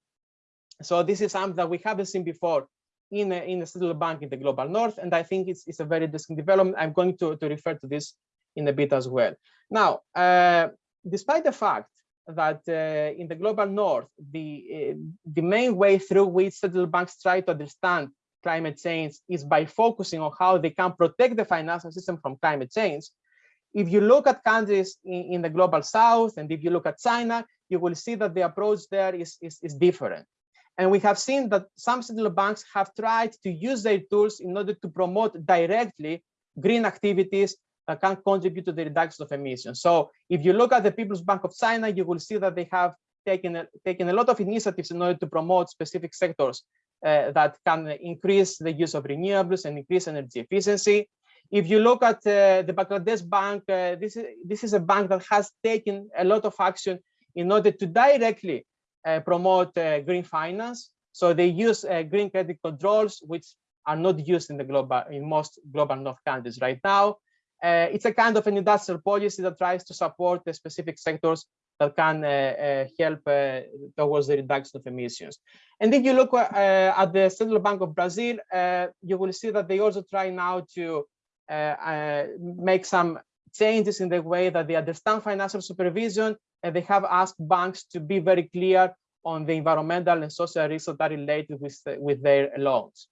So this is something that we haven't seen before in a, in a central bank in the global north. And I think it's, it's a very interesting development. I'm going to, to refer to this in a bit as well. Now, uh, despite the fact that uh, in the global north, the, uh, the main way through which central banks try to understand climate change is by focusing on how they can protect the financial system from climate change. If you look at countries in, in the global south, and if you look at China, you will see that the approach there is, is, is different. And we have seen that some central banks have tried to use their tools in order to promote directly green activities that can contribute to the reduction of emissions. So if you look at the People's Bank of China, you will see that they have taken a, taken a lot of initiatives in order to promote specific sectors uh, that can increase the use of renewables and increase energy efficiency. If you look at uh, the Bangladesh Bank, uh, this, is, this is a bank that has taken a lot of action in order to directly Uh, promote uh, green finance. So they use uh, green credit controls, which are not used in the global in most global north countries right now. Uh, it's a kind of an industrial policy that tries to support the specific sectors that can uh, help towards the reduction of emissions. And if you look at the Central Bank of Brazil, you will see that they also try now to make some changes in the way that they understand financial supervision, and they have asked banks to be very clear on the environmental and social risks that are related with, with their loans.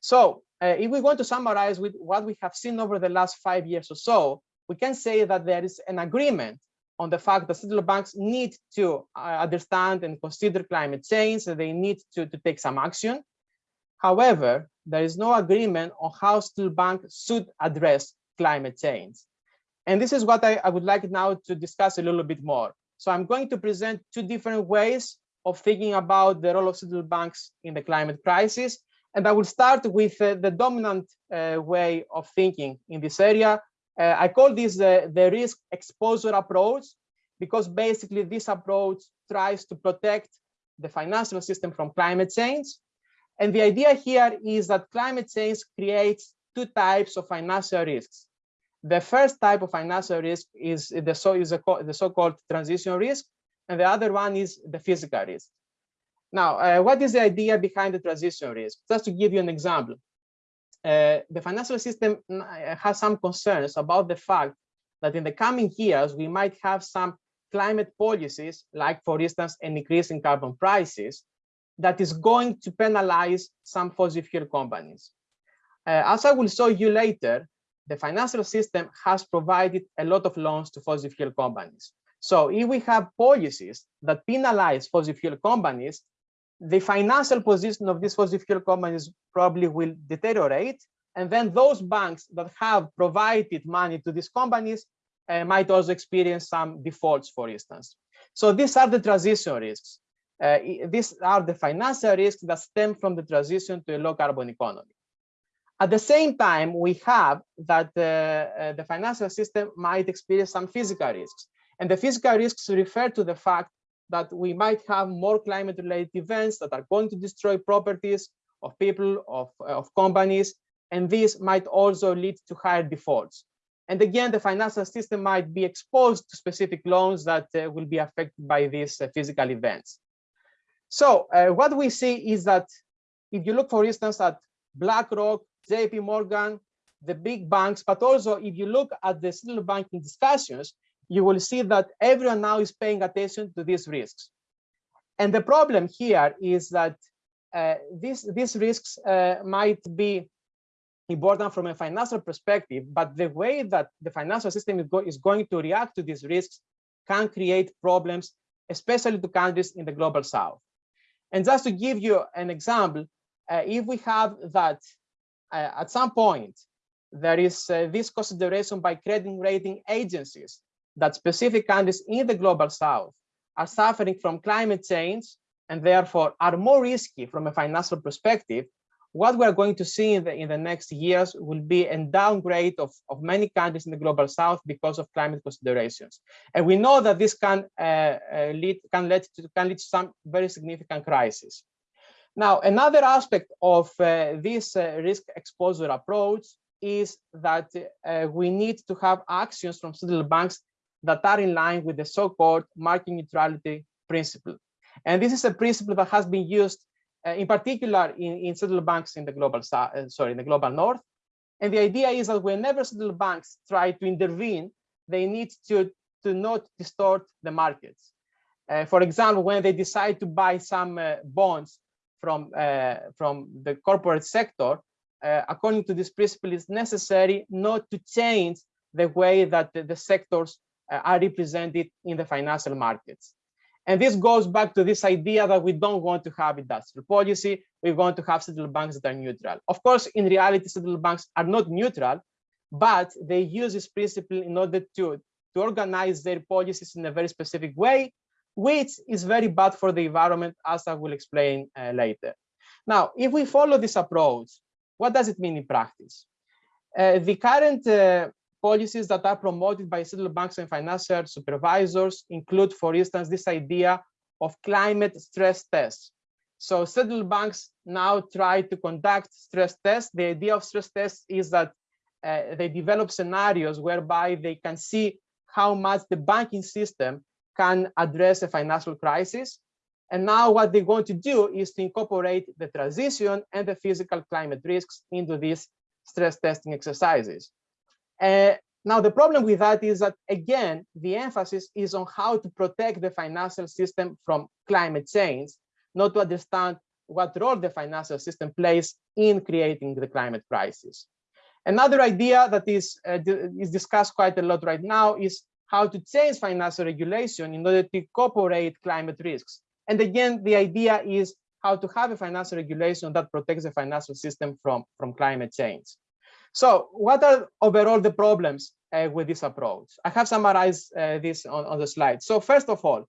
So uh, if we want to summarize with what we have seen over the last five years or so, we can say that there is an agreement on the fact that central banks need to uh, understand and consider climate change, that they need to, to take some action. However, there is no agreement on how central banks should address climate change. And this is what I, I would like now to discuss a little bit more. So I'm going to present two different ways of thinking about the role of central banks in the climate crisis. And I will start with uh, the dominant uh, way of thinking in this area. Uh, I call this the risk exposure approach, because basically this approach tries to protect the financial system from climate change. And the idea here is that climate change creates two types of financial risks. The first type of financial risk is the so is a, the so-called transition risk, and the other one is the physical risk. Now, uh, what is the idea behind the transition risk? Just to give you an example, uh, the financial system uh, has some concerns about the fact that in the coming years, we might have some climate policies, like for instance, an increase in carbon prices, that is going to penalize some fossil fuel companies. Uh, as I will show you later, the financial system has provided a lot of loans to fossil fuel companies. So if we have policies that penalize fossil fuel companies, the financial position of these fossil fuel companies probably will deteriorate. And then those banks that have provided money to these companies uh, might also experience some defaults, for instance. So these are the transition risks. Uh, these are the financial risks that stem from the transition to a low carbon economy. At the same time, we have that uh, uh, the financial system might experience some physical risks. And the physical risks refer to the fact that we might have more climate related events that are going to destroy properties of people, of, of companies, and this might also lead to higher defaults. And again, the financial system might be exposed to specific loans that uh, will be affected by these uh, physical events. So uh, what we see is that if you look, for instance, at BlackRock, JP Morgan, the big banks, but also if you look at the central banking discussions, you will see that everyone now is paying attention to these risks. And the problem here is that uh, these, these risks uh, might be important from a financial perspective, but the way that the financial system is, go is going to react to these risks can create problems, especially to countries in the global south. And just to give you an example, uh, if we have that at some point, there is uh, this consideration by credit rating agencies that specific countries in the global south are suffering from climate change and therefore are more risky from a financial perspective, what we're going to see in the, in the next years will be a downgrade of, of many countries in the global south because of climate considerations. And we know that this can, uh, uh, lead, can, lead to, can lead to some very significant crisis. Now, another aspect of uh, this uh, risk exposure approach is that uh, we need to have actions from central banks that are in line with the so-called market neutrality principle. And this is a principle that has been used uh, in particular in, in central banks in the global uh, sorry, in the global north. And the idea is that whenever central banks try to intervene, they need to, to not distort the markets. Uh, for example, when they decide to buy some bonds from, uh, from the corporate sector, uh, according to this principle, it's necessary not to change the way that the, the sectors are represented in the financial markets. And this goes back to this idea that we don't want to have industrial policy. We want to have central banks that are neutral. Of course, in reality, central banks are not neutral, but they use this principle in order to, to organize their policies in a very specific way, which is very bad for the environment, as I will explain uh, later. Now, if we follow this approach, what does it mean in practice? Uh, the current uh, policies that are promoted by central banks and financial supervisors include, for instance, this idea of climate stress tests. So central banks now try to conduct stress tests. The idea of stress tests is that uh, they develop scenarios whereby they can see how much the banking system can address a financial crisis. And now what they're going to do is to incorporate the transition and the physical climate risks into these stress testing exercises. Uh, Now, the problem with that is that, again, the emphasis is on how to protect the financial system from climate change, not to understand what role the financial system plays in creating the climate crisis. Another idea that is, uh, is discussed quite a lot right now is how to change financial regulation in order to incorporate climate risks. And again, the idea is how to have a financial regulation that protects the financial system from, from climate change. So what are overall the problems uh, with this approach? I have summarized uh, this on, on the slide. So first of all,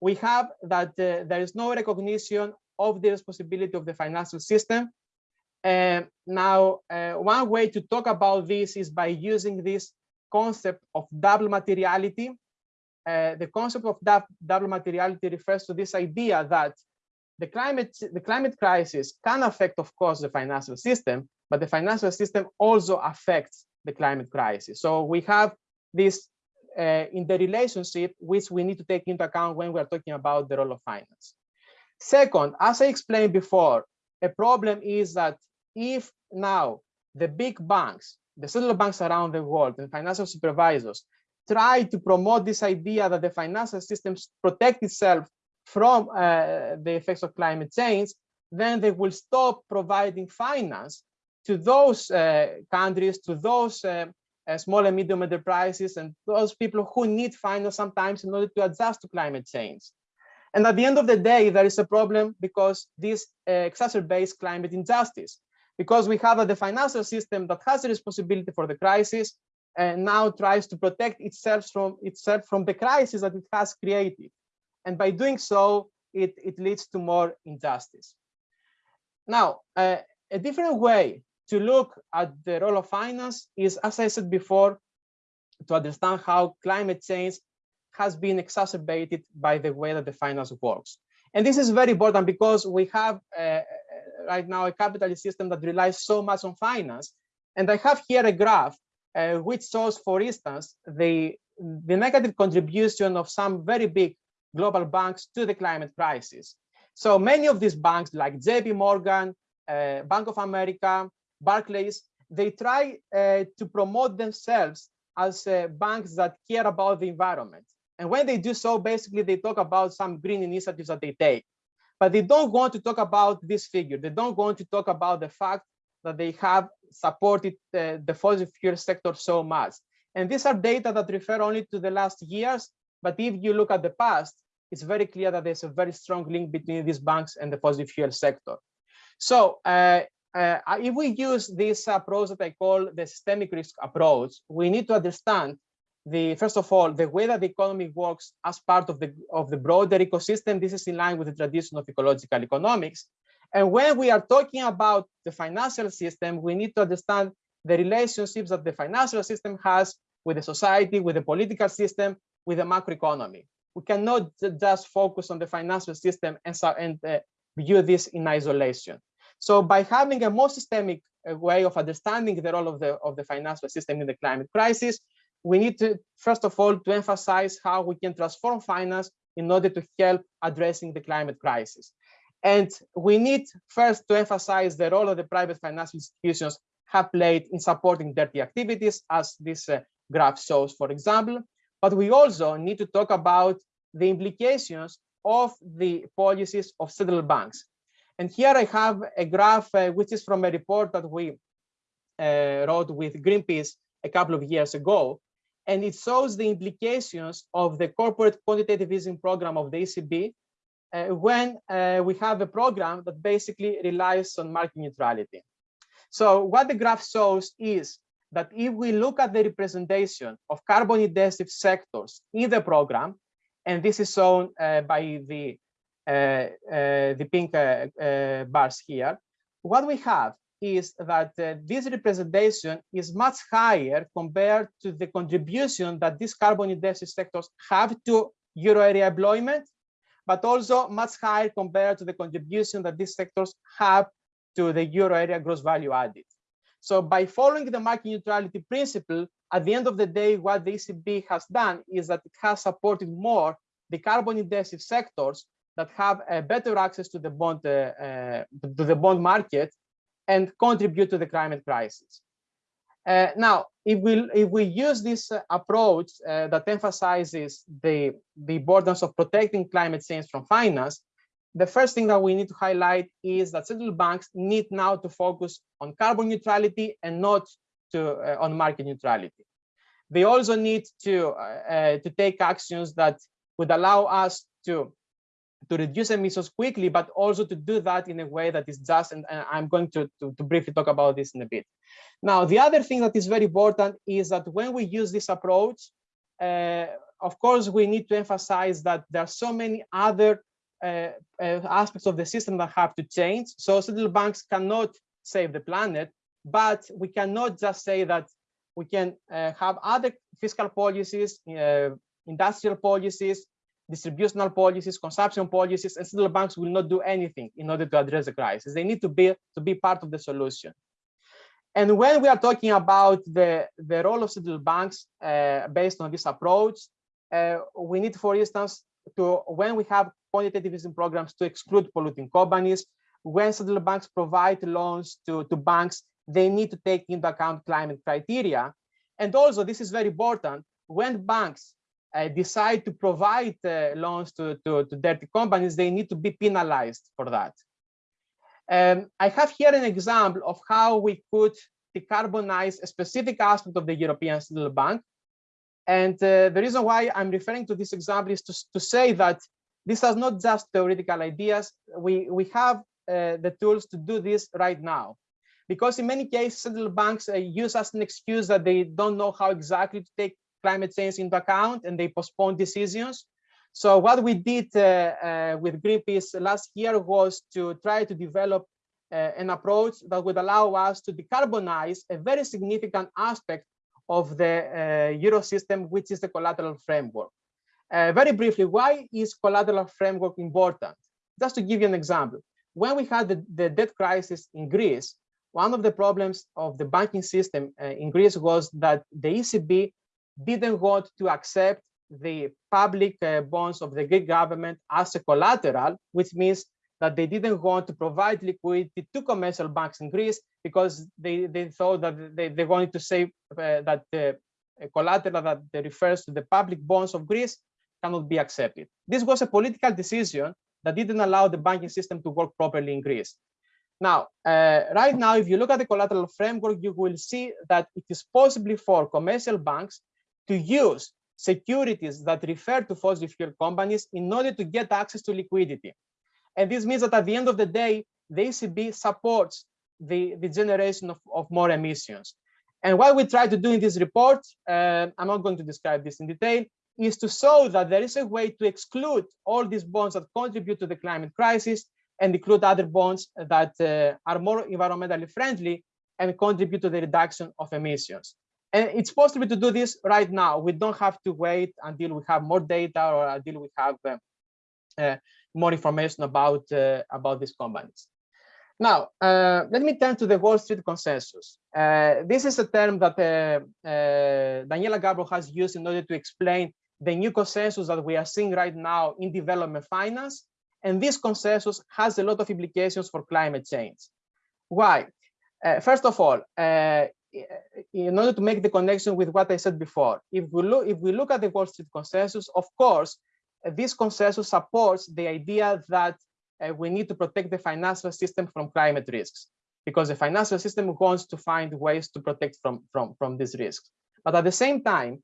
we have that uh, there is no recognition of the responsibility of the financial system. And now, uh, one way to talk about this is by using this concept of double materiality. Uh, the concept of double materiality refers to this idea that the climate, the climate crisis can affect, of course, the financial system, but the financial system also affects the climate crisis. So we have this uh, in the relationship, which we need to take into account when we're talking about the role of finance. Second, as I explained before, a problem is that if now the big banks, the central banks around the world and financial supervisors try to promote this idea that the financial systems protect itself from uh, the effects of climate change, then they will stop providing finance to those uh, countries, to those uh, uh small and medium enterprises, and those people who need finance sometimes in order to adjust to climate change. And at the end of the day, there is a problem because this uh, exacerbates climate injustice, because we have the financial system that has the responsibility for the crisis and now tries to protect itself from itself from the crisis that it has created. And by doing so, it, it leads to more injustice. Now, uh, a different way to look at the role of finance is, as I said before, to understand how climate change has been exacerbated by the way that the finance works. And this is very important because we have uh, right now a capitalist system that relies so much on finance. And I have here a graph uh, which shows, for instance, the, the negative contribution of some very big global banks to the climate crisis. So many of these banks like JP Morgan, uh, Bank of America, Barclays, they try uh, to promote themselves as uh, banks that care about the environment. And when they do so, basically they talk about some green initiatives that they take. But they don't want to talk about this figure. They don't want to talk about the fact that they have supported the, the fossil fuel sector so much. And these are data that refer only to the last years. But if you look at the past, it's very clear that there's a very strong link between these banks and the fossil fuel sector. So uh, uh, if we use this approach that I call the systemic risk approach, we need to understand the first of all, the way that the economy works as part of the of the broader ecosystem, this is in line with the tradition of ecological economics. And when we are talking about the financial system, we need to understand the relationships that the financial system has with the society, with the political system, with the macroeconomy. We cannot just focus on the financial system and, and uh, view this in isolation. So by having a more systemic uh, way of understanding the role of the, of the financial system in the climate crisis, we need to, first of all, to emphasize how we can transform finance in order to help addressing the climate crisis. And we need first to emphasize the role of the private financial institutions have played in supporting dirty activities, as this uh, graph shows, for example. But we also need to talk about the implications of the policies of central banks. And here I have a graph uh, which is from a report that we uh, wrote with Greenpeace a couple of years ago, and it shows the implications of the corporate quantitative easing program of the ECB uh, when uh, we have a program that basically relies on market neutrality. So what the graph shows is that if we look at the representation of carbon intensive sectors in the program, and this is shown uh, by the uh, uh, the pink uh, bars here, what we have is that uh, this representation is much higher compared to the contribution that these carbon intensive sectors have to euro area employment, but also much higher compared to the contribution that these sectors have to the euro area gross value added. So by following the market neutrality principle, at the end of the day, what the ECB has done is that it has supported more the carbon intensive sectors that have a better access to the bond uh, uh, to the bond market and contribute to the climate crisis. Uh, now, if we if we use this uh, approach uh, that emphasizes the the importance of protecting climate change from finance, the first thing that we need to highlight is that central banks need now to focus on carbon neutrality and not to uh, on market neutrality. They also need to uh, to take actions that would allow us to to reduce emissions quickly, but also to do that in a way that is just, and, and I'm going to, to, to, briefly talk about this in a bit. Now, the other thing that is very important is that when we use this approach, uh, of course, we need to emphasize that there are so many other uh, uh, aspects of the system that have to change. So central banks cannot save the planet, but we cannot just say that we can uh, have other fiscal policies, uh, industrial policies, distributional policies, consumption policies, and central banks will not do anything in order to address the crisis. They need to be to be part of the solution. And when we are talking about the, the role of central banks uh, based on this approach, uh, we need, for instance, to when we have quantitative easing programs to exclude polluting companies, when central banks provide loans to, to banks, they need to take into account climate criteria. And also, this is very important, when banks decide to provide uh, loans to, to, to, dirty companies, they need to be penalized for that. Um, I have here an example of how we could decarbonize a specific aspect of the European Central Bank. And uh, the reason why I'm referring to this example is to, to say that this are not just theoretical ideas. We, we have uh, the tools to do this right now. Because in many cases, central banks uh, use as an excuse that they don't know how exactly to take climate change into account and they postpone decisions. So what we did uh, uh, with Greenpeace last year was to try to develop uh, an approach that would allow us to decarbonize a very significant aspect of the Euro system, which is the collateral framework. Uh, very briefly, why is collateral framework important? Just to give you an example, when we had the, the debt crisis in Greece, one of the problems of the banking system uh, in Greece was that the ECB didn't want to accept the public uh, bonds of the Greek government as a collateral, which means that they didn't want to provide liquidity to commercial banks in Greece because they, they thought that they, they wanted to say uh, that the collateral that refers to the public bonds of Greece cannot be accepted. This was a political decision that didn't allow the banking system to work properly in Greece. Now, uh, right now, if you look at the collateral framework, you will see that it is possible for commercial banks to use securities that refer to fossil fuel companies in order to get access to liquidity. And this means that at the end of the day, the ECB supports the, the generation of, of more emissions. And what we try to do in this report, uh, I'm not going to describe this in detail, is to show that there is a way to exclude all these bonds that contribute to the climate crisis and include other bonds that uh, are more environmentally friendly and contribute to the reduction of emissions. And it's possible to do this right now. We don't have to wait until we have more data or until we have uh, uh, more information about, uh, about these companies. Now, uh, let me turn to the Wall Street consensus. Uh, this is a term that uh, Daniela Gabor has used in order to explain the new consensus that we are seeing right now in development finance. And this consensus has a lot of implications for climate change. Why? Uh, first of all, in order to make the connection with what I said before, if we look if we look at the Wall Street consensus, of course, uh, this consensus supports the idea that uh, we need to protect the financial system from climate risks, because the financial system wants to find ways to protect from from from these risks. But at the same time,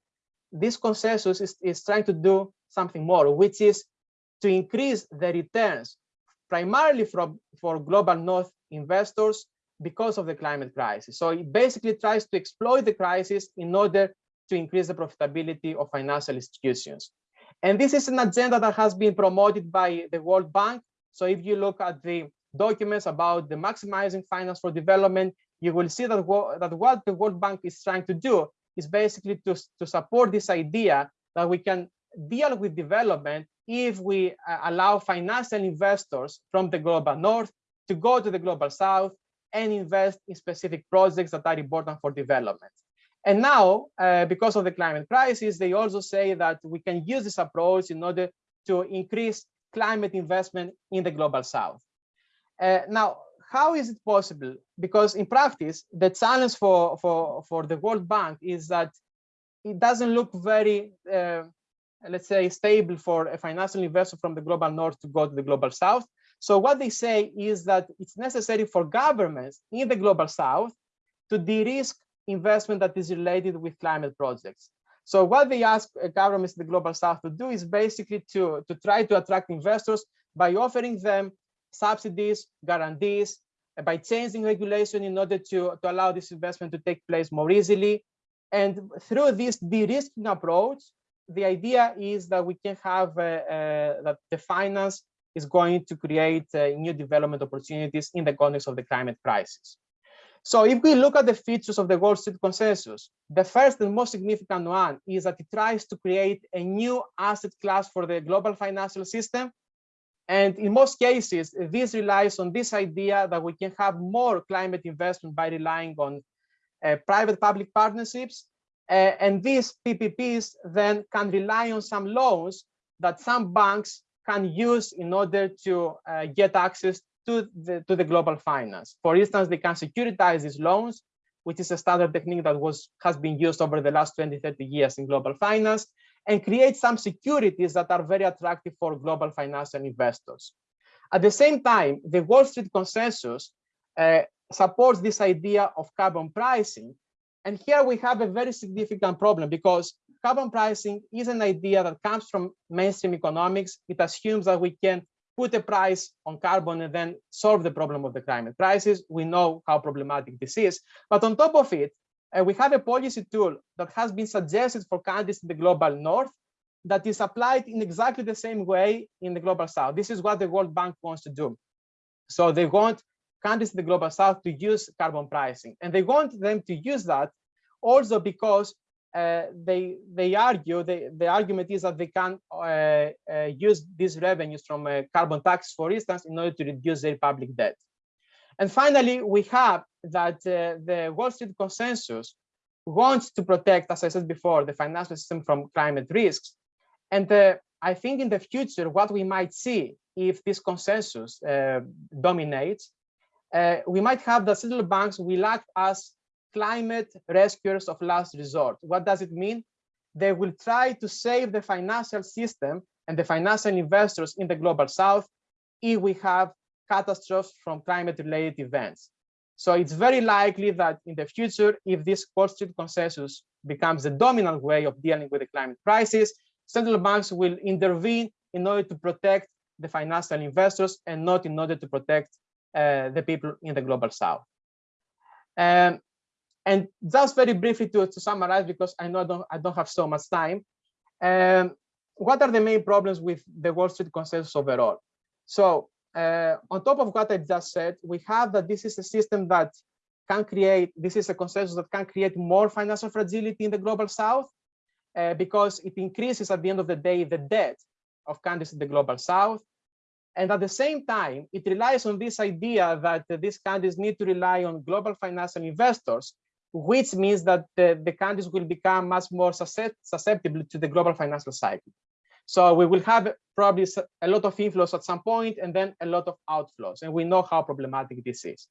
this consensus is, is trying to do something more, which is to increase the returns primarily from for global north investors because of the climate crisis. So it basically tries to exploit the crisis in order to increase the profitability of financial institutions. And this is an agenda that has been promoted by the World Bank. So if you look at the documents about the maximizing finance for development, you will see that, that what the World Bank is trying to do is basically to, to support this idea that we can deal with development if we uh, allow financial investors from the global north to go to the global south and invest in specific projects that are important for development. And now, uh, because of the climate crisis, they also say that we can use this approach in order to increase climate investment in the global south. Uh, now, how is it possible? Because in practice, the challenge for, for, for the World Bank is that it doesn't look very, uh, let's say, stable for a financial investor from the global north to go to the global south. So what they say is that it's necessary for governments in the global south to de-risk investment that is related with climate projects. So what they ask uh, governments in the global south to do is basically to, to try to attract investors by offering them subsidies, guarantees, uh, by changing regulation in order to, to allow this investment to take place more easily. And through this de-risking approach, the idea is that we can have uh, uh, that the finance is going to create uh, new development opportunities in the context of the climate crisis. So if we look at the features of the Wall Street Consensus, the first and most significant one is that it tries to create a new asset class for the global financial system. And in most cases, this relies on this idea that we can have more climate investment by relying on uh, private-public partnerships. Uh, and these PPPs then can rely on some loans that some banks can use in order to uh, get access to the, to the global finance. For instance, they can securitize these loans, which is a standard technique that was has been used over the last 20, 30 years in global finance, and create some securities that are very attractive for global financial investors. At the same time, the Wall Street consensus uh, supports this idea of carbon pricing. And here we have a very significant problem because carbon pricing is an idea that comes from mainstream economics. It assumes that we can put a price on carbon and then solve the problem of the climate crisis. We know how problematic this is. But on top of it, uh, we have a policy tool that has been suggested for countries in the global north that is applied in exactly the same way in the global south. This is what the World Bank wants to do. So they want countries in the global south to use carbon pricing. And they want them to use that also because uh, they they argue the the argument is that they can uh, uh, use these revenues from uh, carbon tax, for instance, in order to reduce their public debt. And finally, we have that uh, the Wall Street consensus wants to protect, as I said before, the financial system from climate risks. And I think in the future, what we might see if this consensus dominates, we might have the central banks will act as climate rescuers of last resort. What does it mean? They will try to save the financial system and the financial investors in the global south if we have catastrophes from climate related events. So it's very likely that in the future, if this Wall Street consensus becomes the dominant way of dealing with the climate crisis, central banks will intervene in order to protect the financial investors and not in order to protect uh, the people in the global south. Um, and just very briefly to, to summarize, because I know I don't, I don't have so much time, um, what are the main problems with the Wall Street consensus overall? So uh, on top of what I just said, we have that this is a system that can create, this is a consensus that can create more financial fragility in the global south uh, because it increases at the end of the day the debt of countries in the global south. And at the same time, it relies on this idea that uh, these countries need to rely on global financial investors which means that the, the countries will become much more susceptible to the global financial cycle. So we will have probably a lot of inflows at some point and then a lot of outflows. And we know how problematic this is.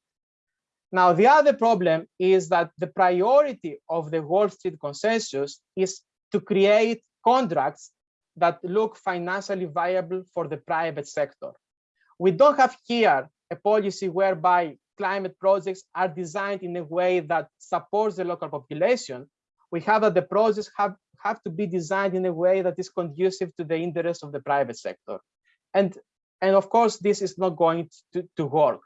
Now, the other problem is that the priority of the Wall Street consensus is to create contracts that look financially viable for the private sector. We don't have here a policy whereby climate projects are designed in a way that supports the local population, we have that the projects have, have to be designed in a way that is conducive to the interests of the private sector. And, and of course, this is not going to, to work.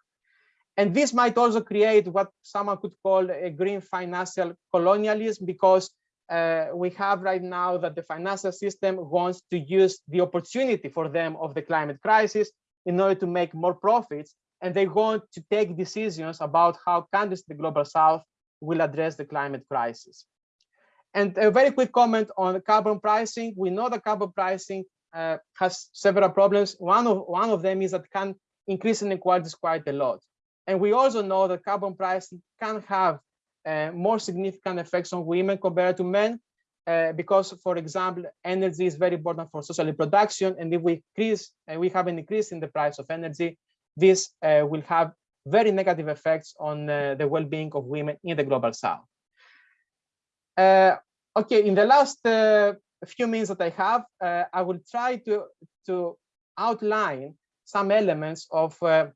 And this might also create what someone could call a green financial colonialism because uh, we have right now that the financial system wants to use the opportunity for them of the climate crisis in order to make more profits and they want to take decisions about how countries in the global south will address the climate crisis. And a very quick comment on carbon pricing. We know that carbon pricing uh, has several problems. One of, one of them is that can increase inequalities quite a lot. And we also know that carbon pricing can have uh, more significant effects on women compared to men, uh, because, for example, energy is very important for social reproduction. And if we increase, uh, we have an increase in the price of energy, this uh, will have very negative effects on uh, the well-being of women in the global south. Uh, okay, in the last uh, few minutes that I have, uh, I will try to, to outline some elements of uh,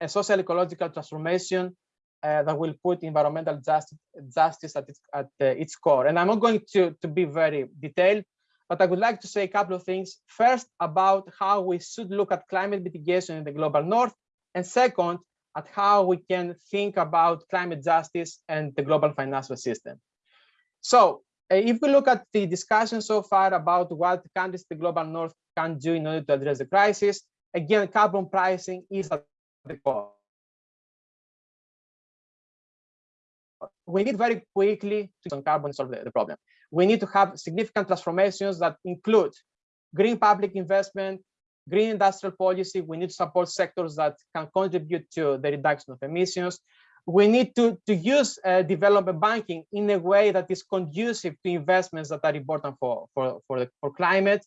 a social ecological transformation uh, that will put environmental justice, justice at, its, at its core. And I'm not going to, to be very detailed, but I would like to say a couple of things. First, about how we should look at climate mitigation in the global north. And second, at how we can think about climate justice and the global financial system. So uh, if we look at the discussion so far about what countries the global north can do in order to address the crisis, again, carbon pricing is at the core. We need very quickly to carbon solve the problem. We need to have significant transformations that include green public investment, green industrial policy. We need to support sectors that can contribute to the reduction of emissions. We need to, to use uh, development banking in a way that is conducive to investments that are important for, for, for, the, for climate.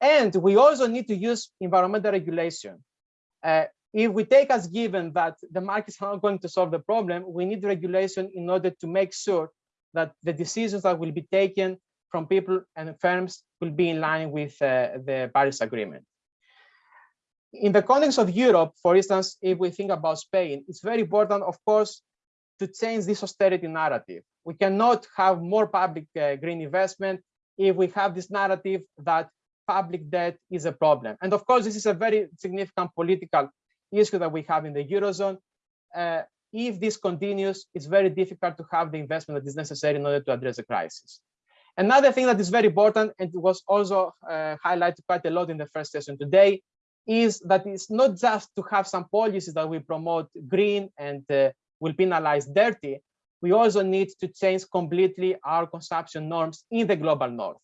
And we also need to use environmental regulation. Uh, if we take as given that the markets are not going to solve the problem, we need regulation in order to make sure that the decisions that will be taken from people and firms will be in line with uh, the Paris Agreement in the context of Europe, for instance, if we think about Spain, it's very important, of course, to change this austerity narrative. We cannot have more public uh, green investment if we have this narrative that public debt is a problem. And of course, this is a very significant political issue that we have in the Eurozone. Uh, if this continues, it's very difficult to have the investment that is necessary in order to address the crisis. Another thing that is very important, and was also uh, highlighted quite a lot in the first session today, is that it's not just to have some policies that will promote green and uh, will penalize dirty. We also need to change completely our consumption norms in the global north.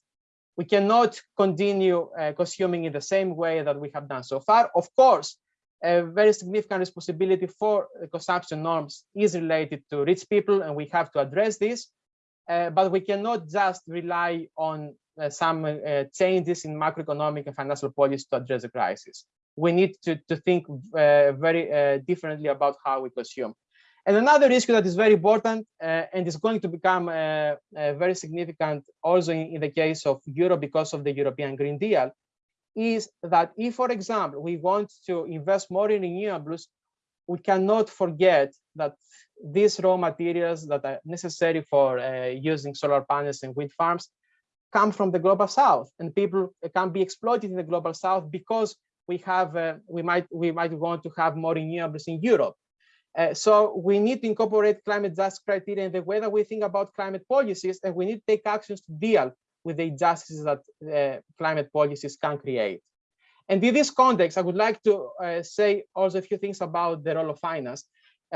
We cannot continue uh, consuming in the same way that we have done so far. Of course, a very significant responsibility for consumption norms is related to rich people, and we have to address this. Uh, but we cannot just rely on uh, some uh, changes in macroeconomic and financial policy to address the crisis. We need to, to think uh, very differently about how we consume. And another issue that is very important uh, and is going to become uh, uh, very significant also in, in, the case of Europe because of the European Green Deal is that if, for example, we want to invest more in renewables, we cannot forget that these raw materials that are necessary for using solar panels and wind farms come from the global south and people can be exploited in the global south because we have uh, we might we might want to have more renewables in europe. Uh, so we need to incorporate climate justice criteria in the way that we think about climate policies and we need to take actions to deal with the injustices that uh, climate policies can create and in this context i would like to uh, say also a few things about the role of finance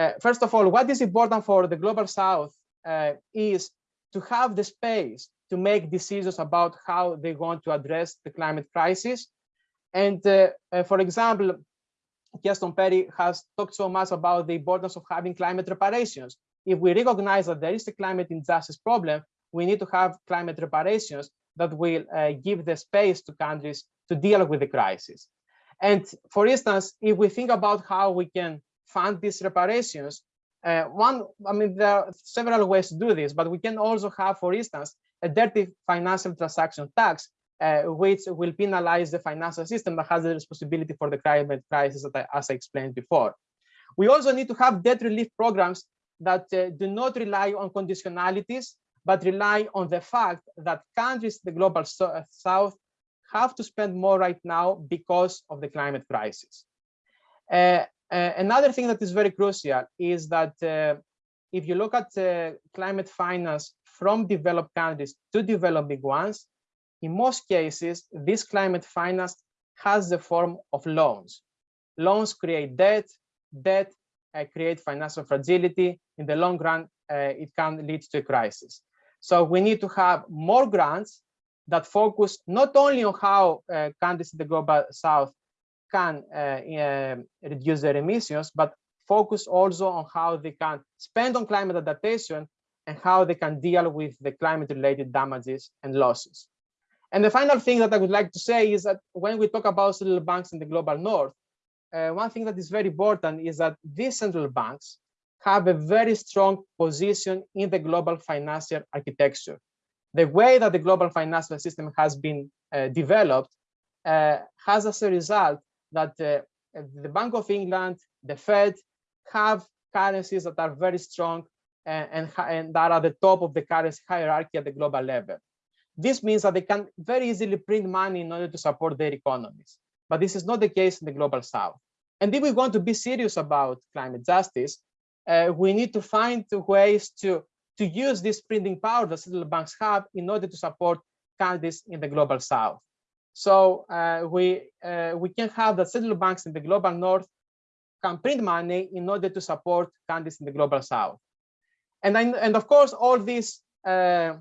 uh, first of all what is important for the global south uh, is to have the space to make decisions about how they want to address the climate crisis. And uh, uh, for example, Keston Perry has talked so much about the importance of having climate reparations. If we recognize that there is a climate injustice problem, we need to have climate reparations that will uh, give the space to countries to deal with the crisis. And for instance, if we think about how we can fund these reparations, uh, one, I mean, there are several ways to do this, but we can also have, for instance, a dirty financial transaction tax, uh, which will penalize the financial system that has the responsibility for the climate crisis, I, as I explained before. We also need to have debt relief programs that uh, do not rely on conditionalities, but rely on the fact that countries in the global uh, south have to spend more right now because of the climate crisis. Uh, uh, another thing that is very crucial is that uh, if you look at uh, climate finance from developed countries to developing ones, in most cases, this climate finance has the form of loans. Loans create debt, debt uh, create financial fragility. In the long run, it can lead to a crisis. So we need to have more grants that focus not only on how uh, countries in the global south can uh, uh, reduce their emissions, but focus also on how they can spend on climate adaptation and how they can deal with the climate related damages and losses. And the final thing that I would like to say is that when we talk about central banks in the global north, uh, one thing that is very important is that these central banks have a very strong position in the global financial architecture. The way that the global financial system has been uh, developed uh, has as a result that uh, the Bank of England, the Fed have currencies that are very strong and, and, and that are at the top of the currency hierarchy at the global level. This means that they can very easily print money in order to support their economies. But this is not the case in the global south. And if we want to be serious about climate justice, uh, we need to find ways to, to use this printing power that central banks have in order to support countries in the global south. So uh, we, uh, we can have the central banks in the global north can print money in order to support countries in the global south. And, then, and of course, all these uh,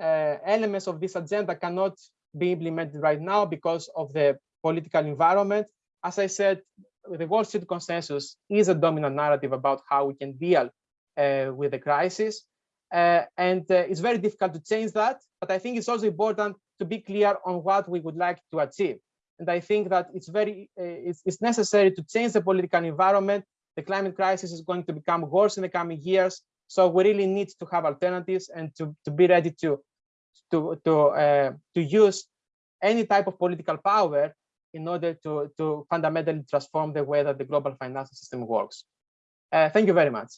uh, elements of this agenda cannot be implemented right now because of the political environment. As I said, the Wall Street consensus is a dominant narrative about how we can deal uh, with the crisis. Uh, and uh, it's very difficult to change that. But I think it's also important to be clear on what we would like to achieve. And I think that it's very uh, it's, it's necessary to change the political environment. The climate crisis is going to become worse in the coming years. So we really need to have alternatives and to, to be ready to to to uh, to use any type of political power in order to to fundamentally transform the way that the global financial system works. Uh, thank you very much.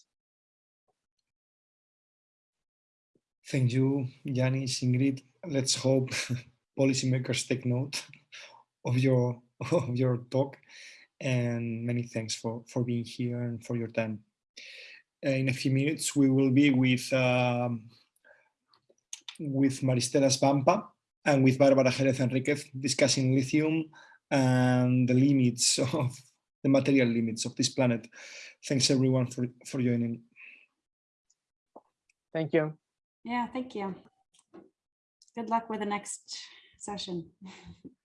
Thank you, Yannis, Ingrid. Let's hope policymakers take note of your of your talk, and many thanks for for being here and for your time. Uh, in a few minutes, we will be with. Um, with Maristella Svampa and with Barbara Jerez Henríquez discussing lithium and the limits of the material limits of this planet. Thanks everyone for, for joining. Thank you. Yeah, thank you. Good luck with the next session.